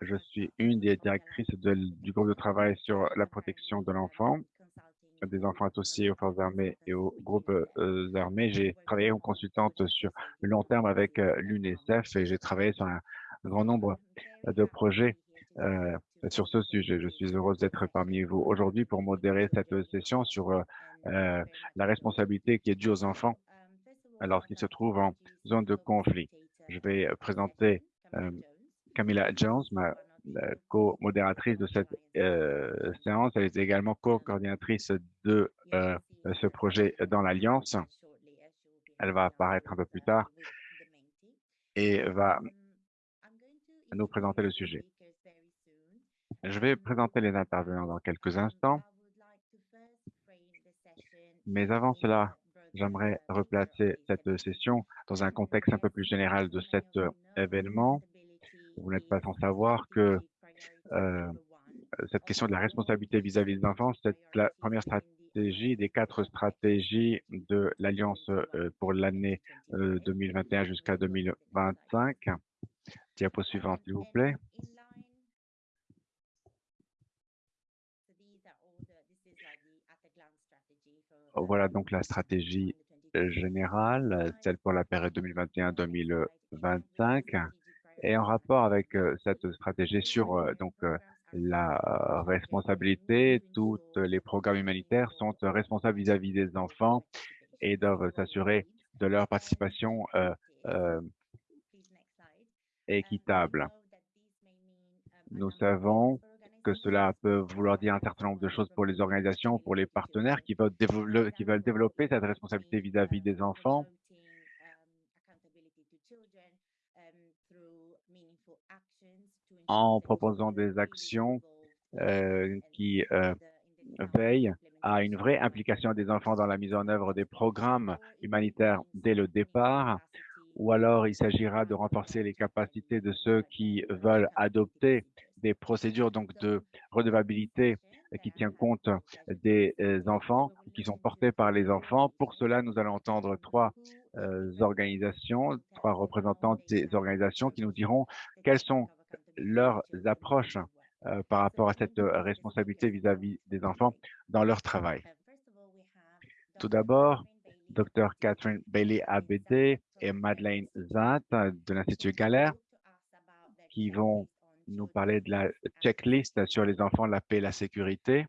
Je suis une des directrices du groupe de travail sur la protection de l'enfant, des enfants associés aux forces armées et aux groupes euh, armés. J'ai travaillé comme consultante sur le long terme avec euh, l'UNICEF et j'ai travaillé sur un grand nombre de projets euh, sur ce sujet. Je suis heureuse d'être parmi vous aujourd'hui pour modérer cette session sur la responsabilité qui est due aux enfants lorsqu'ils se trouvent en zone de conflit. Je vais présenter Camilla Jones, ma co-modératrice de cette euh, séance. Elle est également co-coordinatrice de euh, ce projet dans l'Alliance. Elle va apparaître un peu plus tard et va nous présenter le sujet. Je vais présenter les intervenants dans quelques instants. Mais avant cela, j'aimerais replacer cette session dans un contexte un peu plus général de cet événement vous n'êtes pas sans savoir que euh, cette question de la responsabilité vis-à-vis des enfants, c'est la première stratégie des quatre stratégies de l'Alliance euh, pour l'année 2021 euh, jusqu'à 2025. Diapo suivante, s'il vous plaît. Voilà donc la stratégie générale, celle pour la période 2021-2025. Et en rapport avec cette stratégie sur donc la responsabilité, tous les programmes humanitaires sont responsables vis-à-vis des enfants et doivent s'assurer de leur participation équitable. Nous savons que cela peut vouloir dire un certain nombre de choses pour les organisations, pour les partenaires qui veulent, qui veulent développer cette responsabilité vis-à-vis -vis des enfants en proposant des actions euh, qui euh, veillent à une vraie implication des enfants dans la mise en œuvre des programmes humanitaires dès le départ, ou alors il s'agira de renforcer les capacités de ceux qui veulent adopter des procédures donc de redevabilité qui tient compte des euh, enfants, qui sont portés par les enfants. Pour cela, nous allons entendre trois organisations, trois représentants de ces organisations qui nous diront quelles sont leurs approches euh, par rapport à cette euh, responsabilité vis-à-vis des enfants dans leur travail. Tout d'abord, Dr Catherine Bailey ABD et Madeleine Zat de l'Institut Galère qui vont nous parler de la checklist sur les enfants, la paix et la sécurité.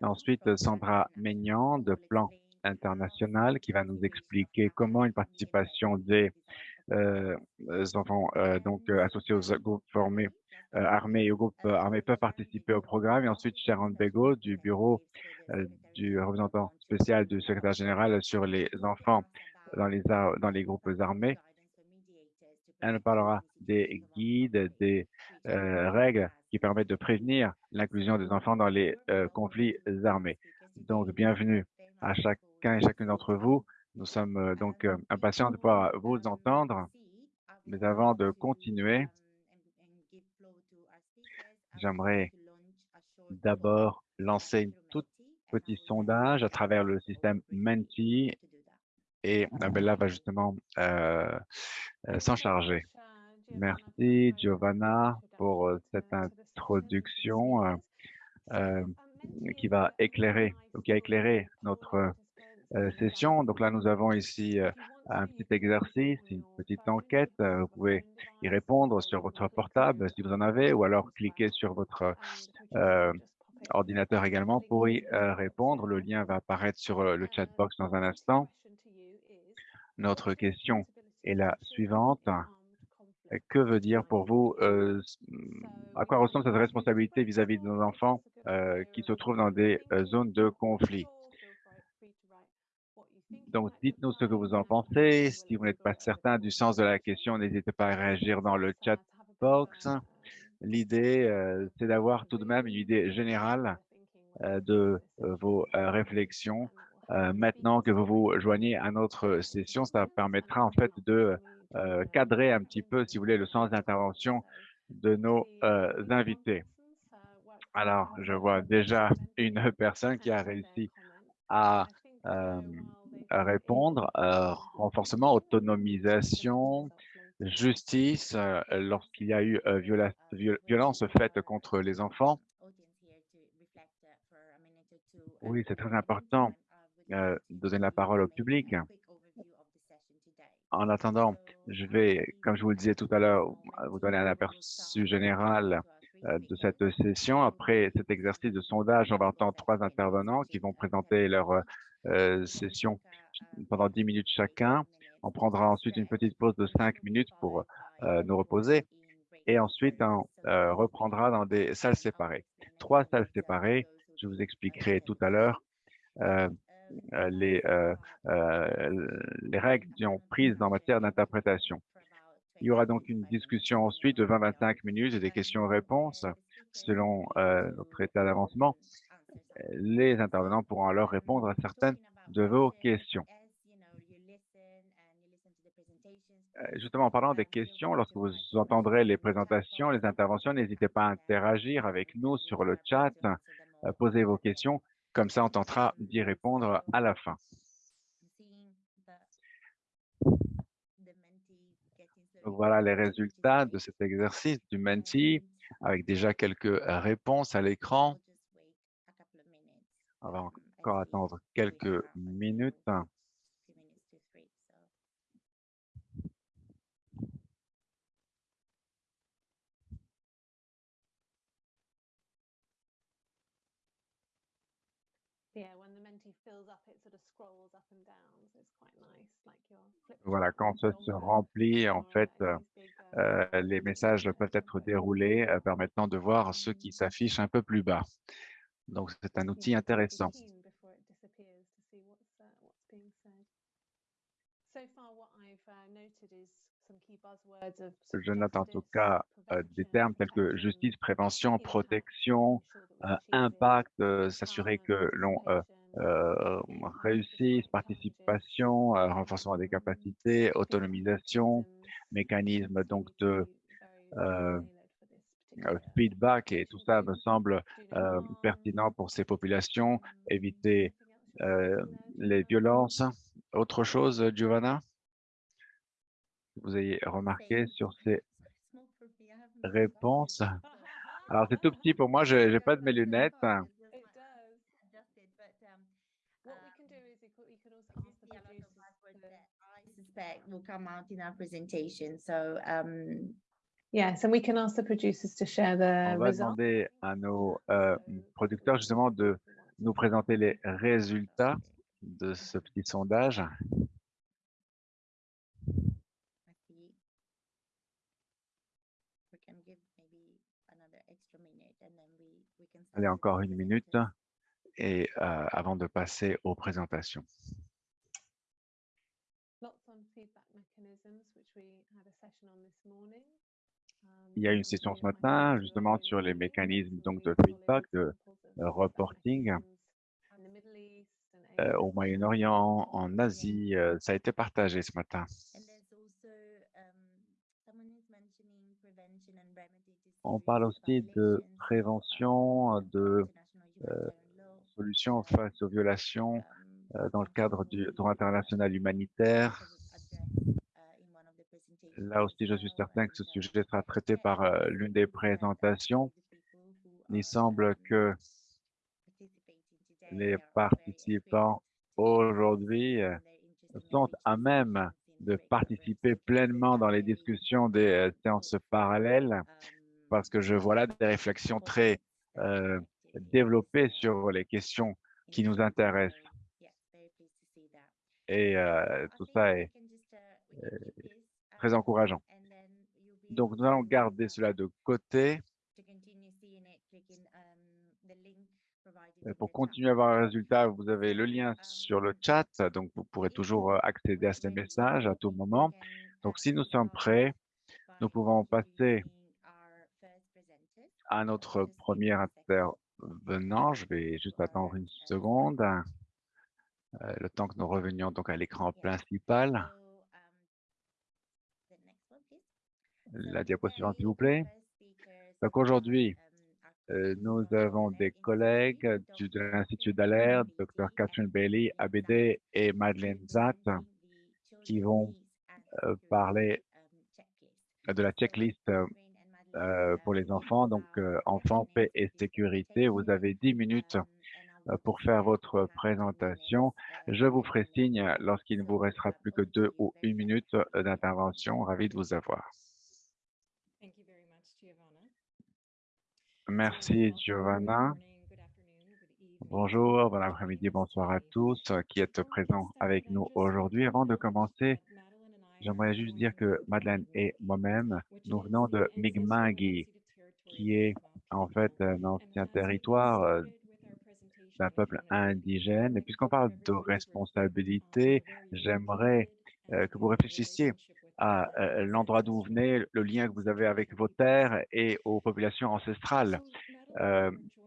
Ensuite, Sandra Maignan de Plan International qui va nous expliquer comment une participation des euh, enfants euh, donc euh, associés aux groupes formés armés et aux groupes armés peuvent participer au programme. Et ensuite, Sharon Bego du bureau du représentant spécial du secrétaire général sur les enfants dans les, dans les groupes armés. Elle nous parlera des guides, des règles qui permettent de prévenir l'inclusion des enfants dans les conflits armés. Donc, bienvenue à chacun et chacune d'entre vous. Nous sommes euh, donc euh, impatients de pouvoir vous entendre. Mais avant de continuer, j'aimerais d'abord lancer un tout petit sondage à travers le système Menti et Abella va justement euh, s'en charger. Merci Giovanna pour cette introduction qui va éclairer, qui a éclairé notre euh, session. Donc là, nous avons ici euh, un petit exercice, une petite enquête. Euh, vous pouvez y répondre sur votre portable si vous en avez, ou alors cliquer sur votre ordinateur également pour y répondre. Le lien va apparaître sur le chat box dans un instant. Notre question est la suivante. Que veut dire pour vous, à quoi ressemble cette responsabilité vis-à-vis de nos enfants qui se trouvent dans des zones de conflit? Donc, dites-nous ce que vous en pensez. Si vous n'êtes pas certain du sens de la question, n'hésitez pas à réagir dans le chat box. L'idée, euh, c'est d'avoir tout de même une idée générale euh, de euh, vos réflexions. maintenant que vous vous joignez à notre session, ça permettra en fait de cadrer un petit peu, si vous voulez, le sens d'intervention de nos invités. Alors, je vois déjà une personne qui a réussi à répondre, renforcement, autonomisation, justice euh, lorsqu'il y a eu euh, viola viol violence faite contre les enfants. Oui, c'est très important euh, de donner la parole au public. En attendant, je vais, comme je vous le disais tout à l'heure, vous donner un aperçu général euh, de cette session. Après cet exercice de sondage, on va entendre trois intervenants qui vont présenter leur euh, session pendant dix minutes chacun. On prendra ensuite une petite pause de cinq minutes pour euh, nous reposer et ensuite on reprendra dans des salles séparées. Trois salles séparées, je vous expliquerai tout à l'heure les, les règles qui ont prises en matière d'interprétation. Il y aura donc une discussion ensuite de 20-25 minutes et des questions-réponses selon euh, notre état d'avancement. Les intervenants pourront alors répondre à certaines de vos questions. Euh, justement, en parlant des questions, lorsque vous entendrez les présentations, les interventions, n'hésitez pas à interagir avec nous sur le chat, euh, posez vos questions, comme ça on tentera d'y répondre à la fin. Voilà les résultats de cet exercice du Menti, avec déjà quelques réponses à l'écran. On va encore attendre quelques minutes. Voilà, quand ça se remplit, en fait, euh, les messages peuvent être déroulés, euh, permettant de voir ce qui s'affiche un peu plus bas. Donc, c'est un outil intéressant. Je note en tout cas euh, des termes tels que justice, prévention, protection, impact, s'assurer que l'on euh, réussisse, participation, euh, renforcement des capacités, autonomisation, mécanisme donc de euh, feedback et tout ça me semble pertinent pour ces populations, éviter les violences. Autre chose, Giovanna Vous avez remarqué sur ces réponses? Alors, c'est tout petit pour moi, je n'ai pas de mes lunettes. will come out in our presentation. So, um, yes, and we can ask the producers to share the On va demander à nos euh, producteurs justement de nous présenter les résultats de ce petit sondage. Allez, encore une minute et euh, avant de passer aux présentations. Il y a une session ce matin justement sur les mécanismes donc de feedback, de euh, reporting euh, au Moyen-Orient, en Asie. Euh, ça a été partagé ce matin. On parle aussi de prévention, de solutions face aux violations dans le cadre du droit international humanitaire, Là aussi, je suis certain que ce sujet sera traité par euh, l'une des présentations. Il semble que les participants aujourd'hui euh, sont à même de participer pleinement dans les discussions des euh, séances parallèles parce que je vois là des réflexions très développées sur les questions qui nous intéressent. Et tout ça est, très encourageant. Donc, nous allons garder cela de côté. Pour continuer à avoir un résultat, vous avez le lien sur le chat, donc vous pourrez toujours euh, accéder à ces messages à tout moment. Donc, si nous sommes prêts, nous pouvons passer à notre premier intervenant. Je vais juste attendre une seconde, euh, le temps que nous revenions donc à l'écran principal. La diapositive, s'il vous plaît. Donc aujourd'hui, euh, nous avons des collègues de l'Institut d'alerte, Dr Catherine Bailey, ABD et Madeleine Zatt, qui vont euh, parler de la checklist euh, pour les enfants. Donc, euh, enfants, paix et sécurité. Vous avez 10 minutes euh, pour faire votre présentation. Je vous ferai signe lorsqu'il ne vous restera plus que deux ou une minute d'intervention. Ravi de vous avoir. Merci, Giovanna. Bonjour, bon après-midi, bonsoir à tous qui êtes présents avec nous aujourd'hui. Avant de commencer, J'aimerais juste dire que Madeleine et moi-même, nous venons de Mi'kmaq, qui est en fait un ancien territoire euh, d'un peuple indigène. Et puisqu'on parle de responsabilité, j'aimerais euh, que vous réfléchissiez à euh, l'endroit d'où vous venez, le lien que vous avez avec vos terres et aux populations ancestrales,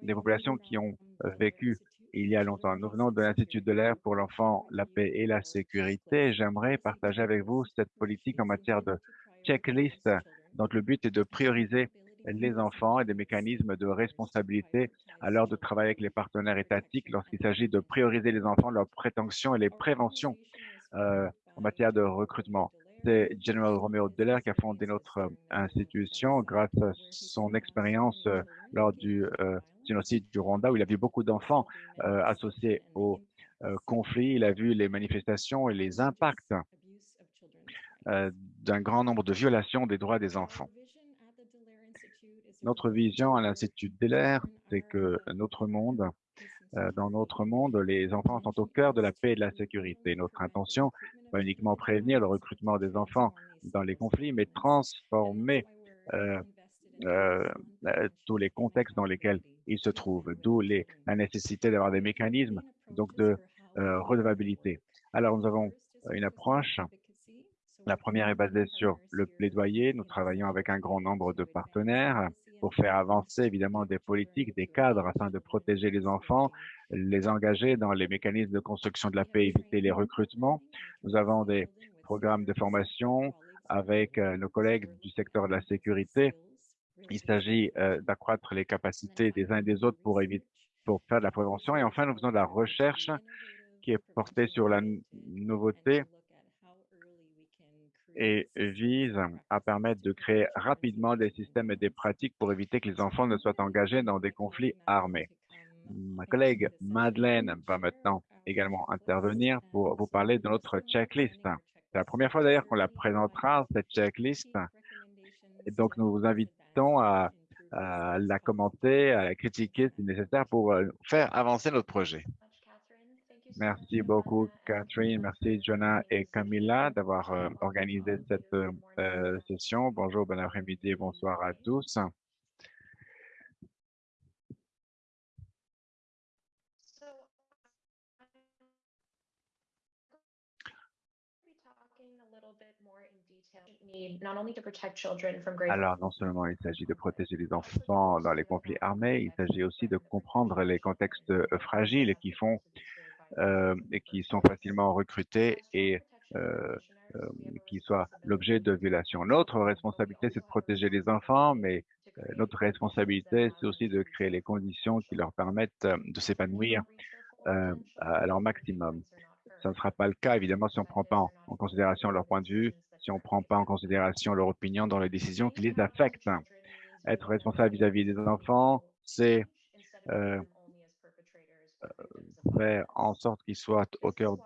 des populations qui ont vécu il y a longtemps. Nous venons de l'Institut de l'air pour l'enfant, la paix et la sécurité. J'aimerais partager avec vous cette politique en matière de checklist dont le but est de prioriser les enfants et des mécanismes de responsabilité à l'heure de travailler avec les partenaires étatiques lorsqu'il s'agit de prioriser les enfants, leurs prétentions et les préventions euh, en matière de recrutement. C'est General Romeo Deller qui a fondé notre institution grâce à son expérience euh, lors du euh, génocide du Rwanda où il a vu beaucoup d'enfants euh, associés au euh, conflit. Il a vu les manifestations et les impacts euh, d'un grand nombre de violations des droits des enfants. Notre vision à l'Institut Deller, c'est que dans notre monde, les enfants sont au cœur de la paix et de la sécurité. Notre intention, pas uniquement prévenir le recrutement des enfants dans les conflits, mais transformer euh, tous les contextes dans lesquels ils se trouvent, d'où la nécessité d'avoir des mécanismes donc de euh, redevabilité. Alors, nous avons une approche. La première est basée sur le plaidoyer. Nous travaillons avec un grand nombre de partenaires pour faire avancer évidemment des politiques, des cadres afin de protéger les enfants, les engager dans les mécanismes de construction de la paix, éviter les recrutements. Nous avons des programmes de formation avec euh, nos collègues du secteur de la sécurité il s'agit euh, d'accroître les capacités des uns et des autres pour, pour faire de la prévention. Et enfin, nous faisons de la recherche qui est portée sur la nouveauté et vise à permettre de créer rapidement des systèmes et des pratiques pour éviter que les enfants ne soient engagés dans des conflits armés. Ma collègue Madeleine va maintenant également intervenir pour vous parler de notre checklist. C'est la première fois d'ailleurs qu'on la présentera, cette checklist. Et donc, nous vous invitons à, la commenter, à la critiquer si nécessaire pour euh, faire avancer notre projet. Merci beaucoup, Catherine. Merci, Jonah et Camilla, d'avoir euh, organisé cette euh, session. Bonjour, bon après-midi, bonsoir à tous. Alors, non seulement il s'agit de protéger les enfants dans les conflits armés, il s'agit aussi de comprendre les contextes euh, fragiles qui font euh, et qui sont facilement recrutés et euh, qui soient l'objet de violations. Notre responsabilité, c'est de protéger les enfants, mais notre responsabilité, c'est aussi de créer les conditions qui leur permettent de s'épanouir à leur maximum. Ça ne sera pas le cas, évidemment, si on ne prend pas en considération leur point de vue, si on ne prend pas en considération leur opinion dans les décisions qui les affectent. Être responsable vis-à-vis des enfants, c'est euh, faire en sorte qu'ils soient au cœur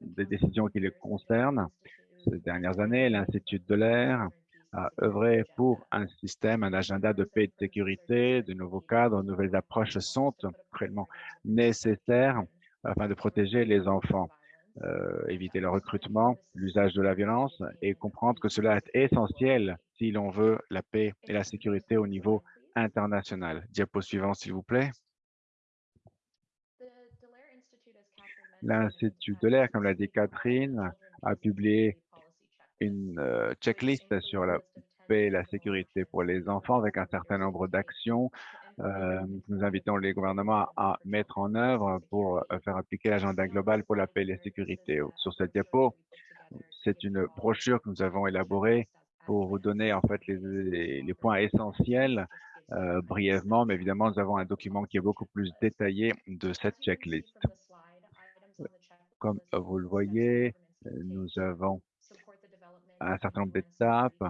des décisions qui les concernent. Ces dernières années, l'Institut de l'air a œuvré pour un système, un agenda de paix et de sécurité, de nouveaux cadres, de nouvelles approches sont réellement nécessaires afin de protéger les enfants. Euh, éviter le recrutement, l'usage de la violence et comprendre que cela est essentiel si l'on veut la paix et la sécurité au niveau international. Diapo suivant, s'il vous plaît. L'Institut de l'air, comme l'a dit Catherine, a publié une euh, checklist sur la paix et la sécurité pour les enfants avec un certain nombre d'actions euh, nous invitons les gouvernements à mettre en œuvre pour euh, faire appliquer l'agenda global pour la paix et la sécurité. Sur cette diapo, c'est une brochure que nous avons élaborée pour vous donner en fait les, points essentiels euh, brièvement, mais évidemment, nous avons un document qui est beaucoup plus détaillé de cette checklist. Comme vous le voyez, nous avons un certain nombre d'étapes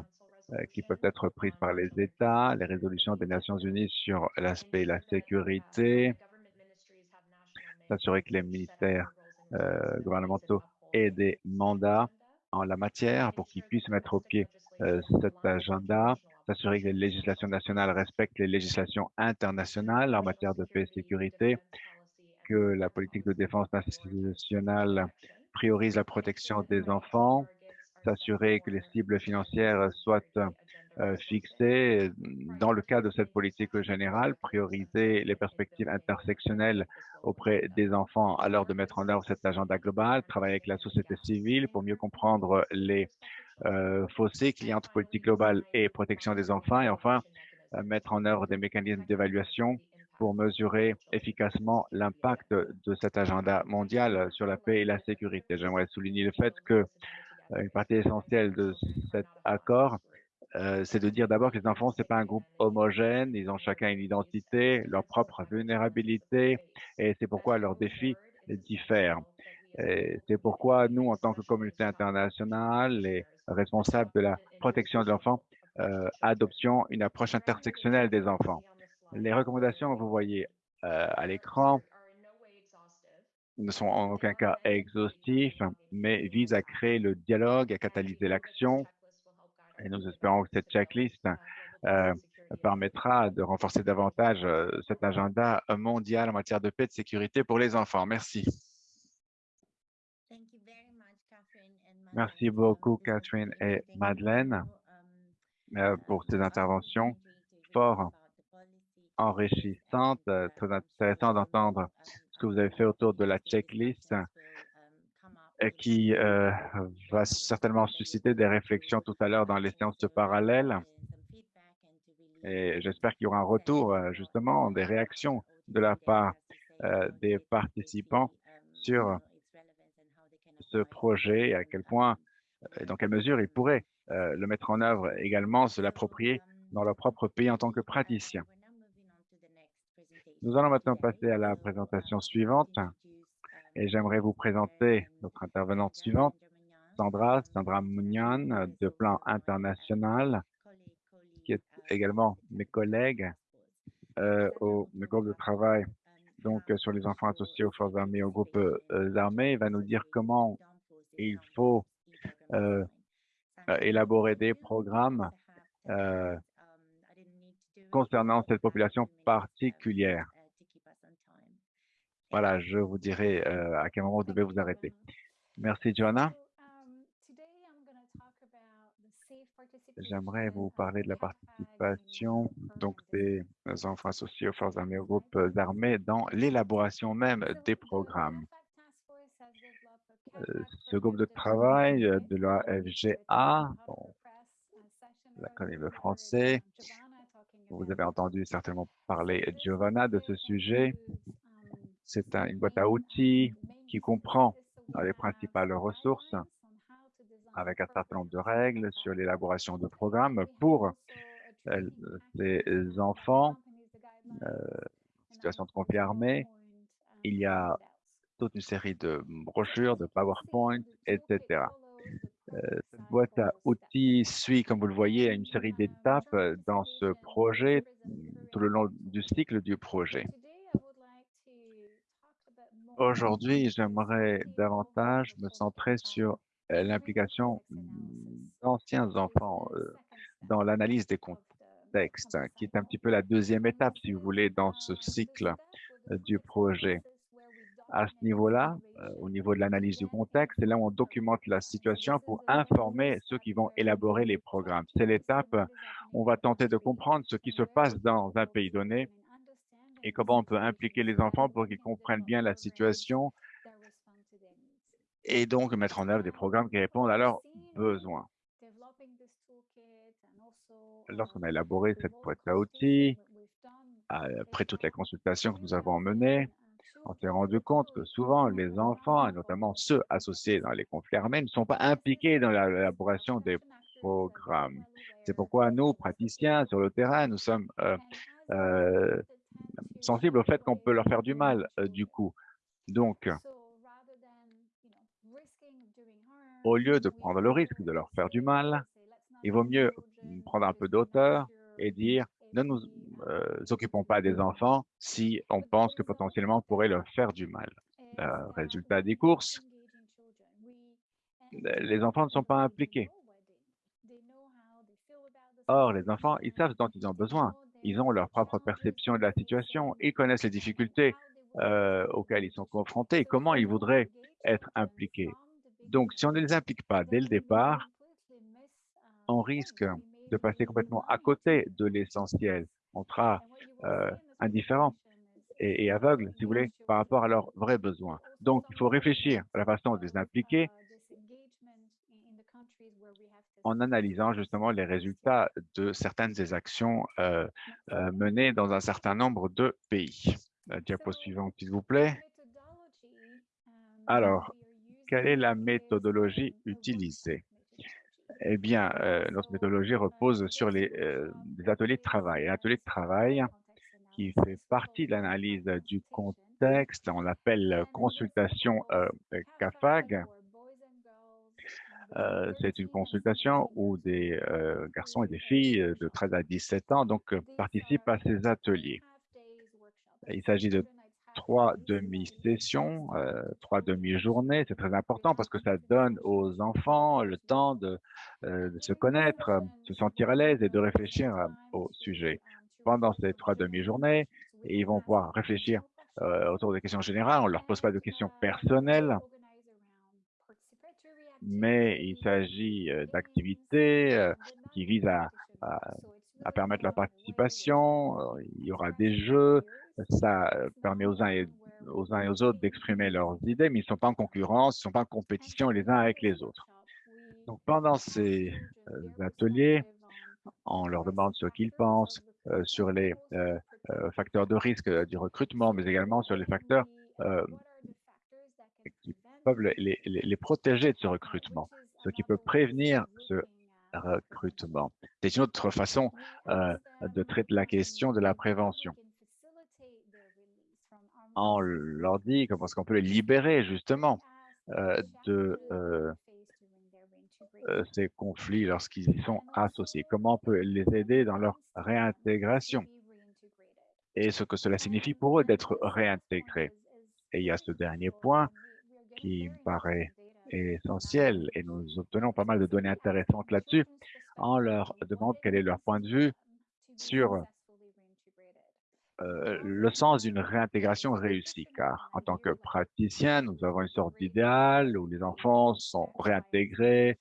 euh, qui peuvent être prises par les États, les résolutions des Nations Unies sur l'aspect la sécurité, s'assurer que les ministères euh, gouvernementaux aient des mandats en la matière pour qu'ils puissent mettre au pied euh, cet agenda, s'assurer que les législations nationales respectent les législations internationales en matière de paix et sécurité, que la politique de défense nationale priorise la protection des enfants, s'assurer que les cibles financières soient euh, fixées dans le cadre de cette politique générale, prioriser les perspectives intersectionnelles auprès des enfants à l'heure de mettre en œuvre cet agenda global, travailler avec la société civile pour mieux comprendre les euh, fossés qu'il y a entre politique globale et protection des enfants, et enfin, euh, mettre en œuvre des mécanismes d'évaluation pour mesurer efficacement l'impact de cet agenda mondial sur la paix et la sécurité. J'aimerais souligner le fait que euh, une partie essentielle de cet accord, euh, c'est de dire d'abord que les enfants, c'est pas un groupe homogène, ils ont chacun une identité, leur propre vulnérabilité, et c'est pourquoi leurs défis diffèrent. C'est pourquoi nous, en tant que communauté internationale, les responsables de la protection de l'enfant, euh, adoption une approche intersectionnelle des enfants. Les recommandations que vous voyez euh, à l'écran ne sont en aucun cas exhaustifs, mais visent à créer le dialogue, à catalyser l'action. Et nous espérons que cette checklist euh, permettra de renforcer davantage euh, cet agenda mondial en matière de paix et de sécurité pour les enfants. Merci. Merci beaucoup, Catherine et Madeleine, pour ces interventions fort enrichissantes. Très intéressant d'entendre ce que vous avez fait autour de la checklist qui euh, va certainement susciter des réflexions tout à l'heure dans les séances de parallèle. Et j'espère qu'il y aura un retour, euh, justement, des réactions de la part euh, des participants sur ce projet et à quel point et dans quelle mesure ils pourraient le mettre en œuvre également, se l'approprier dans leur propre pays en tant que praticiens. Nous allons maintenant passer à la présentation suivante et j'aimerais vous présenter notre intervenante suivante, Sandra, Sandra Mounian de Plan International, qui est également mes collègues euh, au groupe de travail donc sur les enfants associés aux forces armées, aux groupes euh, armés. Va nous dire comment il faut euh, élaborer des programmes concernant cette population particulière. Voilà, je vous dirai euh, à quel moment vous devez vous arrêter. Merci, Joanna. J'aimerais vous parler de la participation donc des enfants associés aux forces armées, aux groupes armés dans l'élaboration même des programmes. Euh, ce groupe de travail de la FGA, l'Académie français, vous avez entendu certainement parler, Giovanna, de ce sujet. C'est une boîte à outils qui comprend les principales ressources avec un certain nombre de règles sur l'élaboration de programmes pour euh, les enfants, euh, situation de conflit armé. Il y a toute une série de brochures, de PowerPoint, etc. Euh, cette boîte à outils suit, comme vous le voyez, une série d'étapes dans ce projet tout le long du cycle du projet. Aujourd'hui, j'aimerais davantage me centrer sur euh, l'implication d'anciens enfants euh, dans l'analyse des contextes, qui est un petit peu la deuxième étape, si vous voulez, dans ce cycle euh, du projet. À ce niveau-là, au niveau de l'analyse du contexte, c'est là où on documente la situation pour informer ceux qui vont élaborer les programmes. C'est l'étape où on va tenter de comprendre ce qui se passe dans un pays donné et comment on peut impliquer les enfants pour qu'ils comprennent bien la situation et donc mettre en œuvre des programmes qui répondent à leurs besoins. Lorsqu'on a élaboré cette boîte à outils, après toutes les consultations que nous avons menées, on s'est rendu compte que souvent les enfants, et notamment ceux associés dans les conflits armés, ne sont pas impliqués dans l'élaboration des programmes. C'est pourquoi nous, praticiens sur le terrain, nous sommes euh, euh, sensibles au fait qu'on peut leur faire du mal euh, du coup. Donc, au lieu de prendre le risque de leur faire du mal, il vaut mieux prendre un peu d'auteur et dire ne nous euh, occupons pas des enfants si on pense que potentiellement on pourrait leur faire du mal. résultat des courses, les enfants ne sont pas impliqués. Or, les enfants, ils savent dont ils ont besoin. Ils ont leur propre perception de la situation. Ils connaissent les difficultés euh, auxquelles ils sont confrontés et comment ils voudraient être impliqués. Donc, si on ne les implique pas dès le départ, on risque de passer complètement à côté de l'essentiel. On sera euh, indifférent et, et, aveugle, si vous voulez, par rapport à leurs vrais besoins. Donc, il faut réfléchir à la façon de les impliquer en analysant justement les résultats de certaines des actions euh, euh, menées dans un certain nombre de pays. La diapo suivante, s'il vous plaît. Alors, quelle est la méthodologie utilisée? Eh bien, euh, notre méthodologie repose sur les, ateliers de travail. L'atelier de travail qui fait partie de l'analyse du contexte, on l'appelle consultation CAFAG, euh, c'est une consultation où des euh, garçons et des filles euh, de 13 à 17 ans donc, participent à ces ateliers. Il s'agit de trois demi-sessions, trois demi-journées. C'est très important parce que ça donne aux enfants le temps de, de se connaître, se sentir à l'aise et de réfléchir au sujet. Pendant ces trois demi-journées, ils vont pouvoir réfléchir autour des questions générales. On ne leur pose pas de questions personnelles mais il s'agit d'activités qui visent à, permettre la participation. Il y aura des jeux, ça permet aux uns et aux, uns et aux autres d'exprimer leurs idées, mais ils ne sont pas en concurrence, ils ne sont pas en compétition les uns avec les autres. Donc, pendant ces ateliers, on leur demande ce qu'ils pensent sur les facteurs de risque du recrutement, mais également sur les facteurs qui peuvent les, protéger de ce recrutement, ce qui peut prévenir ce recrutement. C'est une autre façon euh, de traiter la question de la prévention. On leur dit parce qu'on peut les libérer justement euh, de euh, ces conflits lorsqu'ils y sont associés? Comment on peut les aider dans leur réintégration? Et ce que cela signifie pour eux d'être réintégrés? Et il y a ce dernier point qui me paraît essentiel et nous obtenons pas mal de données intéressantes là-dessus. On leur demande quel est leur point de vue sur euh, le sens d'une réintégration réussie, car en tant que praticien, nous avons une sorte d'idéal où les enfants sont réintégrés,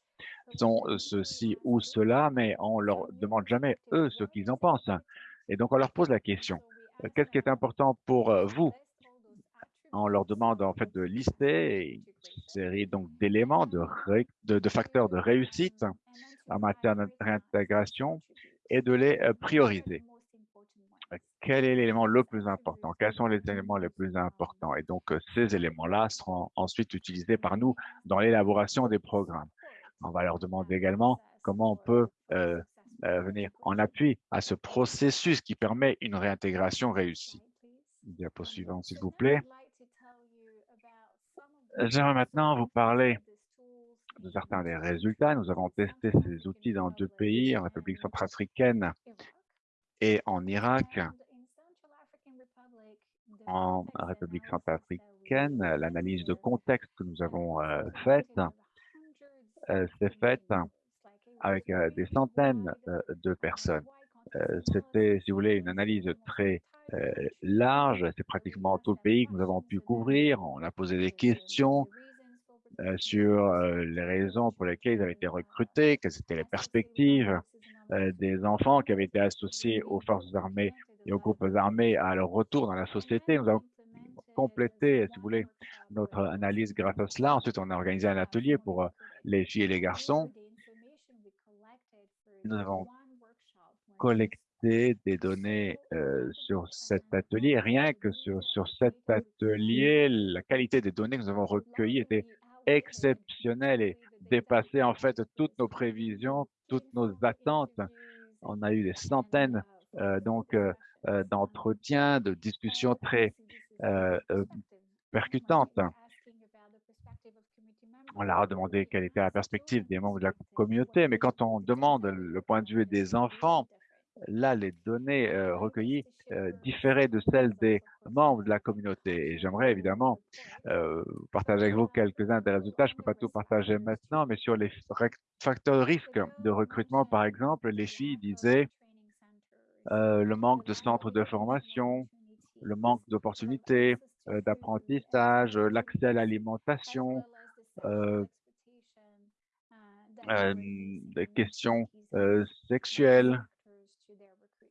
sont ceci ou cela, mais on leur demande jamais eux ce qu'ils en pensent. Et donc on leur pose la question, euh, qu'est-ce qui est important pour euh, vous on leur demande en fait de lister une série donc d'éléments, de, facteurs de réussite en matière de réintégration et de les euh, prioriser. Quel est l'élément le plus important? Quels sont les éléments les plus importants? Et donc, euh, ces éléments-là seront ensuite utilisés par nous dans l'élaboration des programmes. On va leur demander également comment on peut euh, venir en appui à ce processus qui permet une réintégration réussie. Diapo suivante, s'il vous plaît. J'aimerais maintenant vous parler de certains des résultats. Nous avons testé ces outils dans deux pays, en République centrafricaine et en Irak. En République centrafricaine, l'analyse de contexte que nous avons euh, faite euh, s'est faite avec euh, des centaines de personnes. C'était, si vous voulez, une analyse très large. C'est pratiquement tout le pays que nous avons pu couvrir. On a posé des questions euh, sur euh, les raisons pour lesquelles ils avaient été recrutés, quelles étaient les perspectives des enfants qui avaient été associés aux forces armées et aux groupes armés à leur retour dans la société. Nous avons complété, si vous voulez, notre analyse grâce à cela. Ensuite, on a organisé un atelier pour les filles et les garçons. Nous avons collecté des données euh, sur cet atelier. Rien que sur, sur cet atelier, la qualité des données que nous avons recueillies était exceptionnelle et dépassait en fait toutes nos prévisions, toutes nos attentes. On a eu des centaines euh, donc euh, d'entretiens, de discussions très percutantes. On leur a demandé quelle était la perspective des membres de la communauté, mais quand on demande le point de vue des enfants, là, les données euh, recueillies euh, différaient de celles des membres de la communauté. Et j'aimerais évidemment euh, partager avec vous quelques-uns des résultats. Je ne peux pas tout partager maintenant, mais sur les facteurs de risque de recrutement, par exemple, les filles disaient le manque de centres de formation, le manque d'opportunités, d'apprentissage, l'accès à l'alimentation, des questions sexuelles,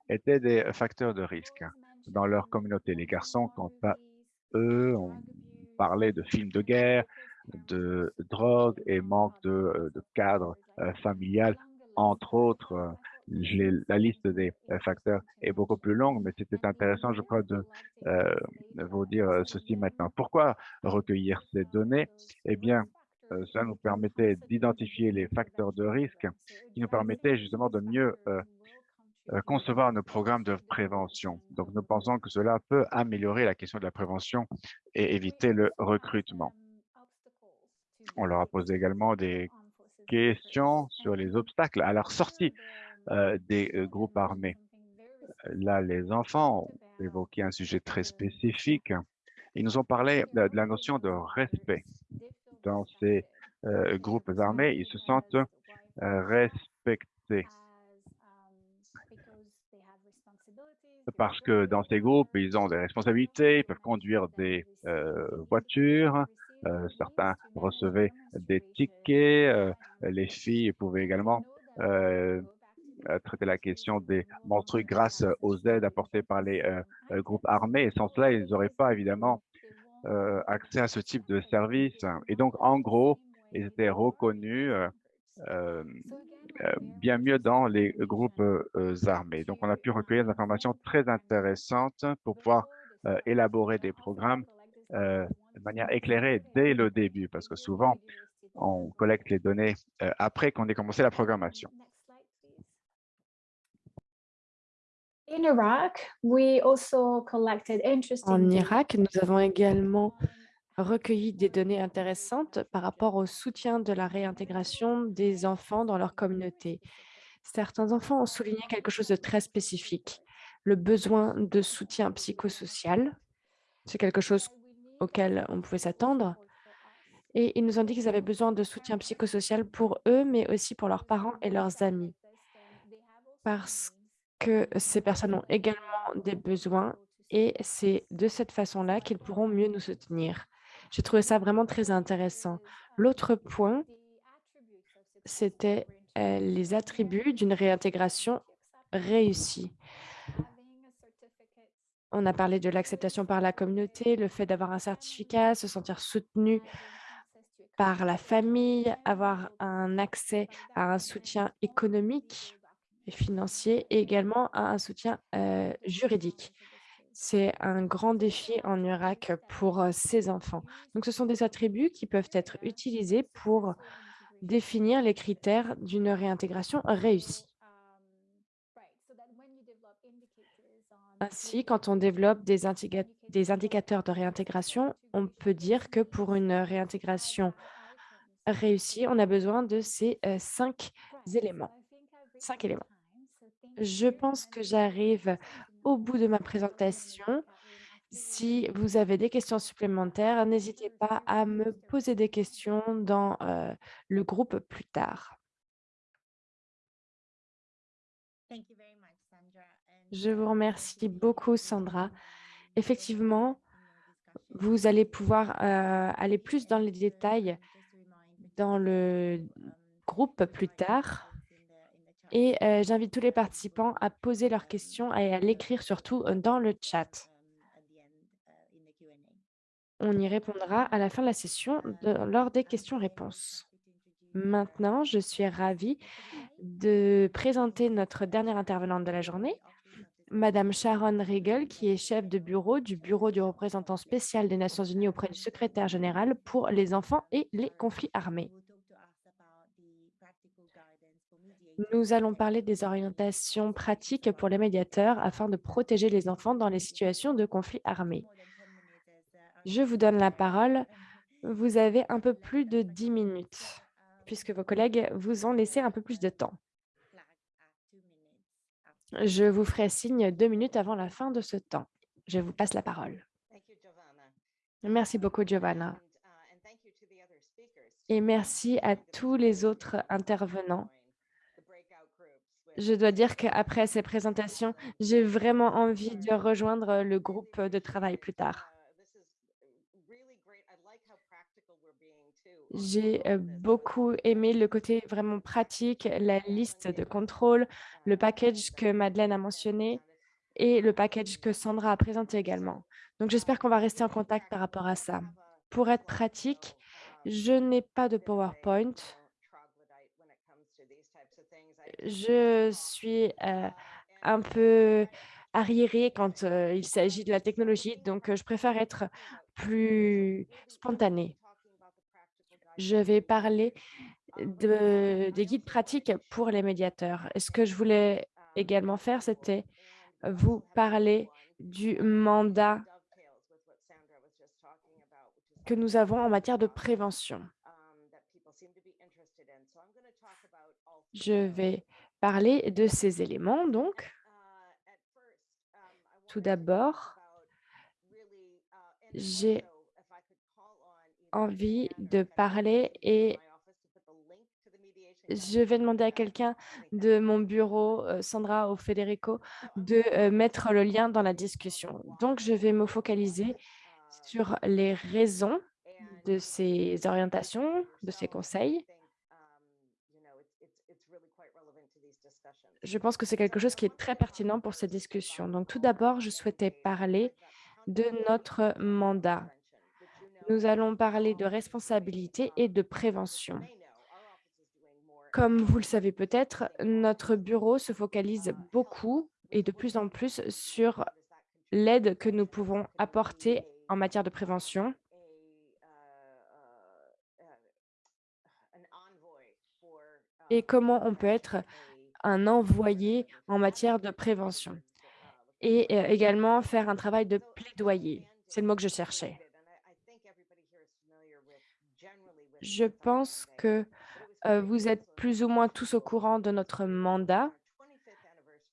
étaient des facteurs de risque dans leur communauté. Les garçons, quant à eux, on parlait de films de guerre, de drogue et manque de, euh, cadre euh, familial, entre autres. Euh, la liste des facteurs est beaucoup plus longue, mais c'était intéressant, je crois, de vous dire ceci maintenant. Pourquoi recueillir ces données? Eh bien, ça nous permettait d'identifier les facteurs de risque qui nous permettaient justement de mieux concevoir nos programmes de prévention. Donc, nous pensons que cela peut améliorer la question de la prévention et éviter le recrutement. On leur a posé également des questions sur les obstacles à leur sortie euh, des euh, groupes armés. Là, les enfants ont évoqué un sujet très spécifique. Ils nous ont parlé de la notion de respect. Dans ces groupes armés, ils se sentent respectés parce que dans ces groupes, ils ont des responsabilités, ils peuvent conduire des euh, voitures, euh, certains recevaient des tickets, euh, les filles pouvaient également traiter la question des menstrues grâce aux aides apportées par les groupes armés. Et sans cela, ils n'auraient pas évidemment accès à ce type de service. Et donc, en gros, ils étaient reconnus euh, bien mieux dans les groupes euh, armés. Donc, on a pu recueillir des informations très intéressantes pour pouvoir euh, élaborer des programmes de manière éclairée dès le début, parce que souvent, on collecte les données après qu'on ait commencé la programmation. En Irak, nous avons également recueilli des données intéressantes par rapport au soutien de la réintégration des enfants dans leur communauté. Certains enfants ont souligné quelque chose de très spécifique, le besoin de soutien psychosocial. C'est quelque chose auquel on pouvait s'attendre. Et ils nous ont dit qu'ils avaient besoin de soutien psychosocial pour eux, mais aussi pour leurs parents et leurs amis. Parce que ces personnes ont également des besoins et c'est de cette façon-là qu'ils pourront mieux nous soutenir. J'ai trouvé ça vraiment très intéressant. L'autre point, c'était les attributs d'une réintégration réussie. On a parlé de l'acceptation par la communauté, le fait d'avoir un certificat, se sentir soutenu par la famille, avoir un accès à un soutien économique et financier et également à un soutien juridique. C'est un grand défi en Irak pour ces enfants. Donc, ce sont des attributs qui peuvent être utilisés pour définir les critères d'une réintégration réussie. Ainsi, quand on développe des, des, indicateurs de réintégration, on peut dire que pour une réintégration réussie, on a besoin de ces cinq éléments. Cinq éléments. Je pense que j'arrive au bout de ma présentation. Si vous avez des questions supplémentaires, n'hésitez pas à me poser des questions dans le groupe plus tard. Je vous remercie beaucoup, Sandra. Effectivement, vous allez pouvoir aller plus dans les détails dans le groupe plus tard. Et j'invite tous les participants à poser leurs questions et à l'écrire surtout dans le chat. On y répondra à la fin de la session lors des questions-réponses. Maintenant, je suis ravie de présenter notre dernière intervenante de la journée, Madame Sharon Riegel, qui est chef de bureau du Bureau du représentant spécial des Nations unies auprès du secrétaire général pour les enfants et les conflits armés. Nous allons parler des orientations pratiques pour les médiateurs afin de protéger les enfants dans les situations de conflit armé. Je vous donne la parole Vous avez un peu plus de 10 minutes, puisque vos collègues vous ont laissé un peu plus de temps. Je vous ferai signe deux minutes avant la fin de ce temps. Je vous passe la parole. Merci beaucoup, Giovanna. Et merci à tous les autres intervenants. Je dois dire qu'après ces présentations, j'ai vraiment envie de rejoindre le groupe de travail plus tard. J'ai beaucoup aimé le côté vraiment pratique, la liste de contrôle, le package que Madeleine a mentionné et le package que Sandra a présenté également. Donc, j'espère qu'on va rester en contact par rapport à ça. Pour être pratique, je n'ai pas de PowerPoint. Je suis un peu arriérée quand il s'agit de la technologie, donc je préfère être plus spontanée. Je vais parler de, des guides pratiques pour les médiateurs. Et ce que je voulais également faire, c'était vous parler du mandat que nous avons en matière de prévention. Je vais parler de ces éléments, donc. Tout d'abord, j'ai envie de parler et je vais demander à quelqu'un de mon bureau, euh, Sandra ou Federico, de euh, mettre le lien dans la discussion. Donc, je vais me focaliser sur les raisons de ces orientations, de ces conseils. Je pense que c'est quelque chose qui est très pertinent pour cette discussion. Donc, tout d'abord, je souhaitais parler de notre mandat nous allons parler de responsabilité et de prévention. Comme vous le savez peut-être, notre bureau se focalise beaucoup et de plus en plus sur l'aide que nous pouvons apporter en matière de prévention. Et comment on peut être un envoyé en matière de prévention. Et euh, également faire un travail de plaidoyer. C'est le mot que je cherchais. Je pense que vous êtes plus ou moins tous au courant de notre mandat.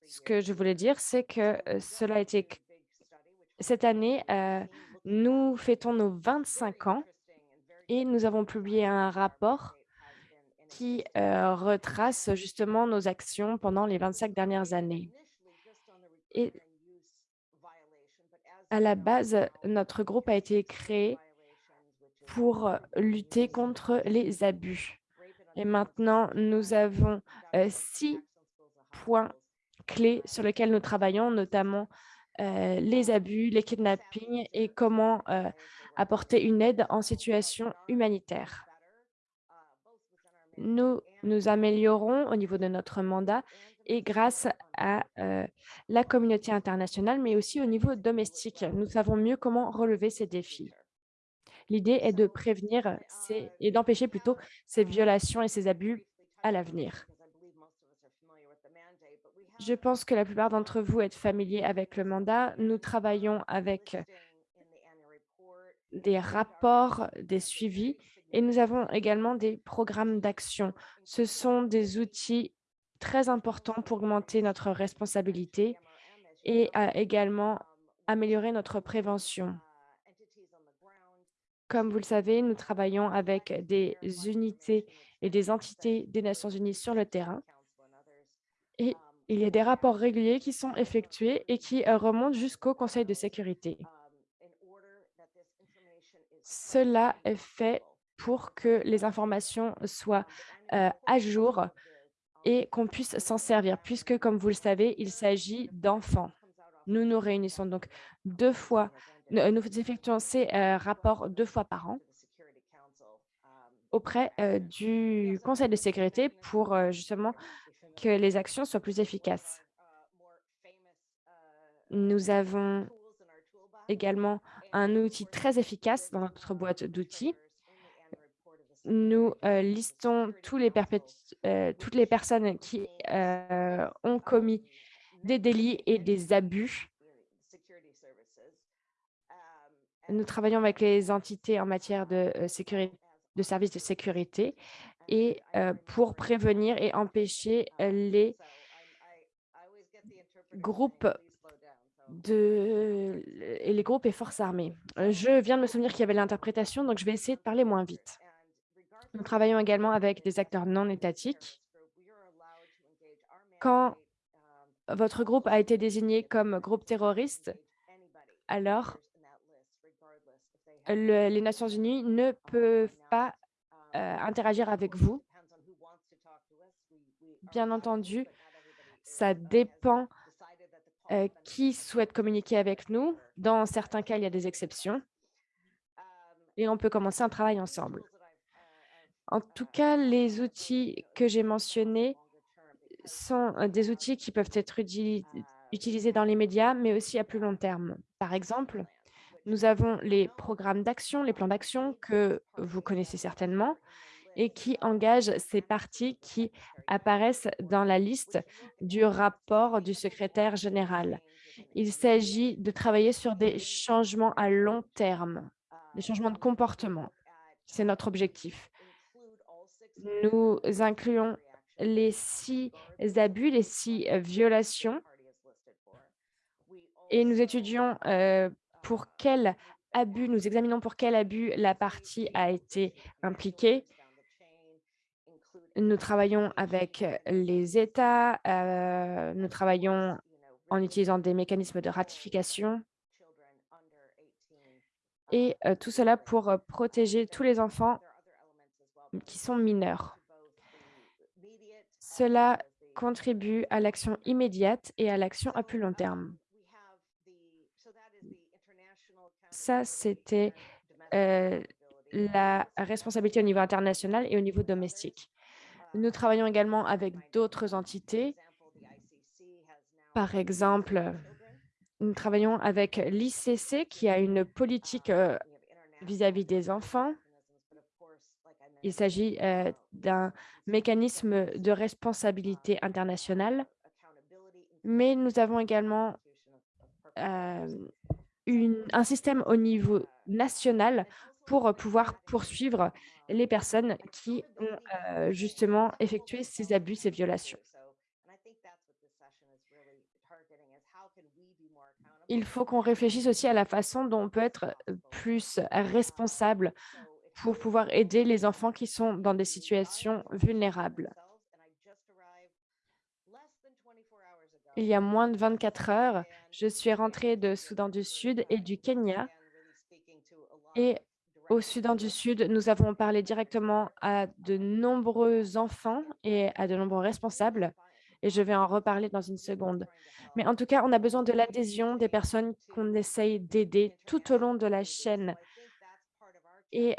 Ce que je voulais dire, c'est que cela a été... Cette année, nous fêtons nos 25 ans et nous avons publié un rapport qui retrace justement nos actions pendant les 25 dernières années. Et à la base, notre groupe a été créé pour lutter contre les abus. Et maintenant, nous avons six points clés sur lesquels nous travaillons, notamment les abus, les kidnappings et comment apporter une aide en situation humanitaire. Nous nous améliorons au niveau de notre mandat et grâce à la communauté internationale, mais aussi au niveau domestique. Nous savons mieux comment relever ces défis. L'idée est de prévenir et d'empêcher plutôt ces violations et ces abus à l'avenir. Je pense que la plupart d'entre vous êtes familiers avec le mandat. Nous travaillons avec des rapports, des suivis et nous avons également des programmes d'action. Ce sont des outils très importants pour augmenter notre responsabilité et également améliorer notre prévention. Comme vous le savez, nous travaillons avec des unités et des entités des Nations unies sur le terrain. Et il y a des rapports réguliers qui sont effectués et qui euh, remontent jusqu'au Conseil de sécurité. Cela est fait pour que les informations soient euh, à jour et qu'on puisse s'en servir, puisque, comme vous le savez, il s'agit d'enfants. Nous nous réunissons donc deux fois nous effectuons ces rapports deux fois par an auprès du Conseil de sécurité pour justement que les actions soient plus efficaces. Nous avons également un outil très efficace dans notre boîte d'outils. Nous listons tous les toutes les personnes qui ont commis des délits et des abus Nous travaillons avec les entités en matière de, sécurité, de services de sécurité et pour prévenir et empêcher les groupes de, et les groupes et forces armées. Je viens de me souvenir qu'il y avait l'interprétation, donc je vais essayer de parler moins vite. Nous travaillons également avec des acteurs non étatiques. Quand votre groupe a été désigné comme groupe terroriste, alors les Nations unies ne peuvent pas interagir avec vous. Bien entendu, ça dépend qui souhaite communiquer avec nous. Dans certains cas, il y a des exceptions. Et on peut commencer un travail ensemble. En tout cas, les outils que j'ai mentionnés sont des outils qui peuvent être utilisés dans les médias, mais aussi à plus long terme. Par exemple, nous avons les programmes d'action, les plans d'action que vous connaissez certainement et qui engagent ces parties qui apparaissent dans la liste du rapport du secrétaire général. Il s'agit de travailler sur des changements à long terme, des changements de comportement. C'est notre objectif. Nous incluons les six abus, les six violations et nous étudions pour quel abus, nous examinons pour quel abus la partie a été impliquée. Nous travaillons avec les États, nous travaillons en utilisant des mécanismes de ratification et tout cela pour protéger tous les enfants qui sont mineurs. Cela contribue à l'action immédiate et à l'action à plus long terme. Ça, c'était la responsabilité au niveau international et au niveau domestique. Nous travaillons également avec d'autres entités. Par exemple, nous travaillons avec l'ICC qui a une politique vis-à-vis des enfants. Il s'agit d'un mécanisme de responsabilité internationale, mais nous avons également un système au niveau national pour pouvoir poursuivre les personnes qui ont justement effectué ces abus, ces violations. Il faut qu'on réfléchisse aussi à la façon dont on peut être plus responsable pour pouvoir aider les enfants qui sont dans des situations vulnérables. Il y a moins de 24 heures, je suis rentrée de Soudan du Sud et du Kenya. Et au Soudan du Sud, nous avons parlé directement à de nombreux enfants et à de nombreux responsables. Et je vais en reparler dans une seconde. Mais en tout cas, on a besoin de l'adhésion des personnes qu'on essaye d'aider tout au long de la chaîne et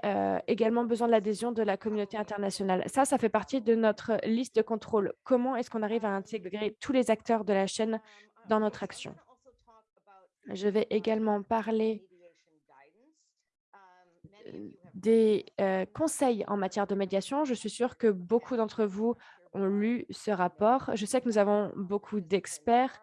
également besoin de l'adhésion de la communauté internationale. Ça, ça fait partie de notre liste de contrôle. Comment est-ce qu'on arrive à intégrer tous les acteurs de la chaîne dans notre action? Je vais également parler des conseils en matière de médiation. Je suis sûre que beaucoup d'entre vous ont lu ce rapport. Je sais que nous avons beaucoup d'experts.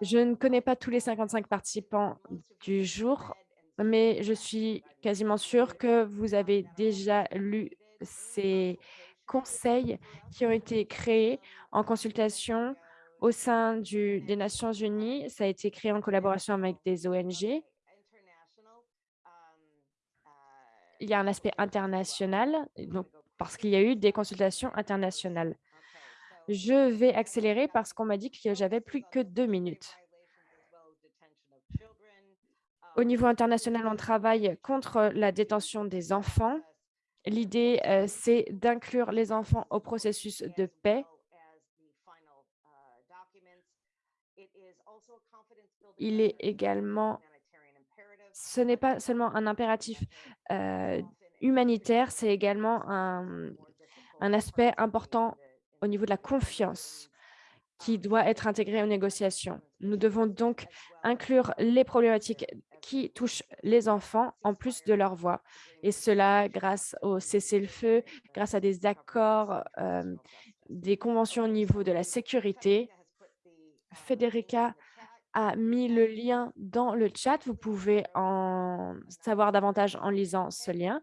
Je ne connais pas tous les 55 participants du jour, mais je suis quasiment sûre que vous avez déjà lu ces conseils qui ont été créés en consultation au sein des Nations unies. Ça a été créé en collaboration avec des ONG. Il y a un aspect international, donc, parce qu'il y a eu des consultations internationales. Je vais accélérer parce qu'on m'a dit que j'avais plus que deux minutes. Au niveau international, on travaille contre la détention des enfants. L'idée, c'est d'inclure les enfants au processus de paix. Il est également, ce n'est pas seulement un impératif humanitaire, c'est également un, un aspect important au niveau de la confiance qui doit être intégré aux négociations. Nous devons donc inclure les problématiques qui touchent les enfants en plus de leur voix. Et cela grâce au cessez-le-feu, grâce à des accords, des conventions au niveau de la sécurité. Federica a mis le lien dans le chat. Vous pouvez en savoir davantage en lisant ce lien.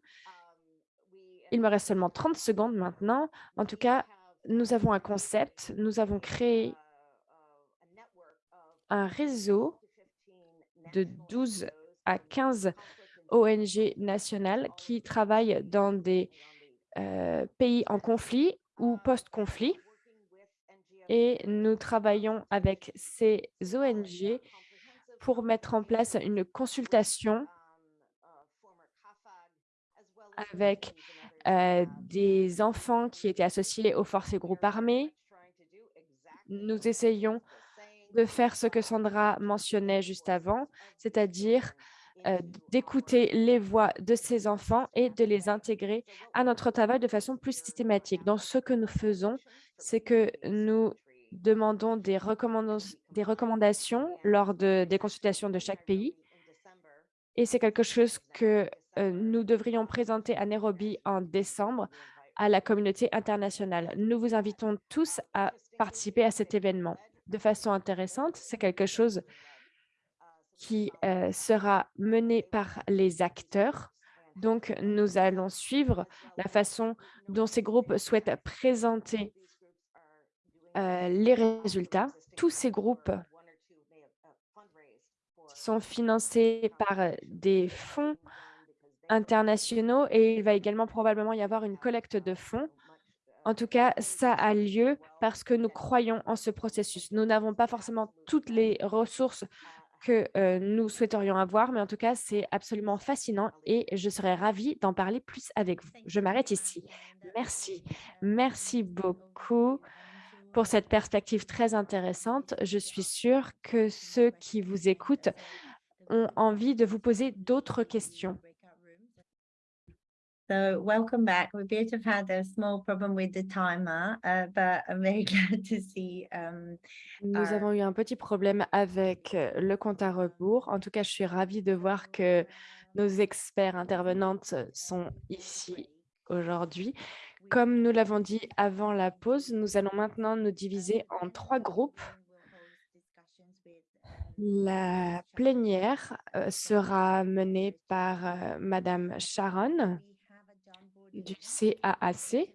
Il me reste seulement 30 secondes maintenant. En tout cas, nous avons un concept. Nous avons créé un réseau de 12 à 15 ONG nationales qui travaillent dans des euh, pays en conflit ou post-conflit. Et nous travaillons avec ces ONG pour mettre en place une consultation avec euh, des enfants qui étaient associés aux forces et groupes armés. Nous essayons de faire ce que Sandra mentionnait juste avant, c'est-à-dire euh, d'écouter les voix de ces enfants et de les intégrer à notre travail de façon plus systématique. Donc, ce que nous faisons, c'est que nous demandons des, recommandations lors de, des consultations de chaque pays. Et c'est quelque chose que euh, nous devrions présenter à Nairobi en décembre à la communauté internationale. Nous vous invitons tous à participer à cet événement. De façon intéressante, c'est quelque chose qui euh, sera mené par les acteurs. Donc, nous allons suivre la façon dont ces groupes souhaitent présenter euh, les résultats. Tous ces groupes sont financés par euh, des fonds internationaux et il va également probablement y avoir une collecte de fonds. En tout cas, ça a lieu parce que nous croyons en ce processus. Nous n'avons pas forcément toutes les ressources que nous souhaiterions avoir, mais en tout cas, c'est absolument fascinant et je serais ravie d'en parler plus avec vous. Je m'arrête ici. Merci. Merci beaucoup pour cette perspective très intéressante. Je suis sûre que ceux qui vous écoutent ont envie de vous poser d'autres questions. So welcome back. We appear to have had a small problem with the timer, uh, but I'm very glad to see. Um, Nous avons eu un petit problème avec euh, le compte à rebours. En tout cas, je suis ravie de voir que nos experts intervenantes sont ici aujourd'hui. Comme nous l'avons dit avant la pause, nous allons maintenant nous diviser en trois groupes. La plénière euh, sera menée par euh, Madame Sharon du CAAC.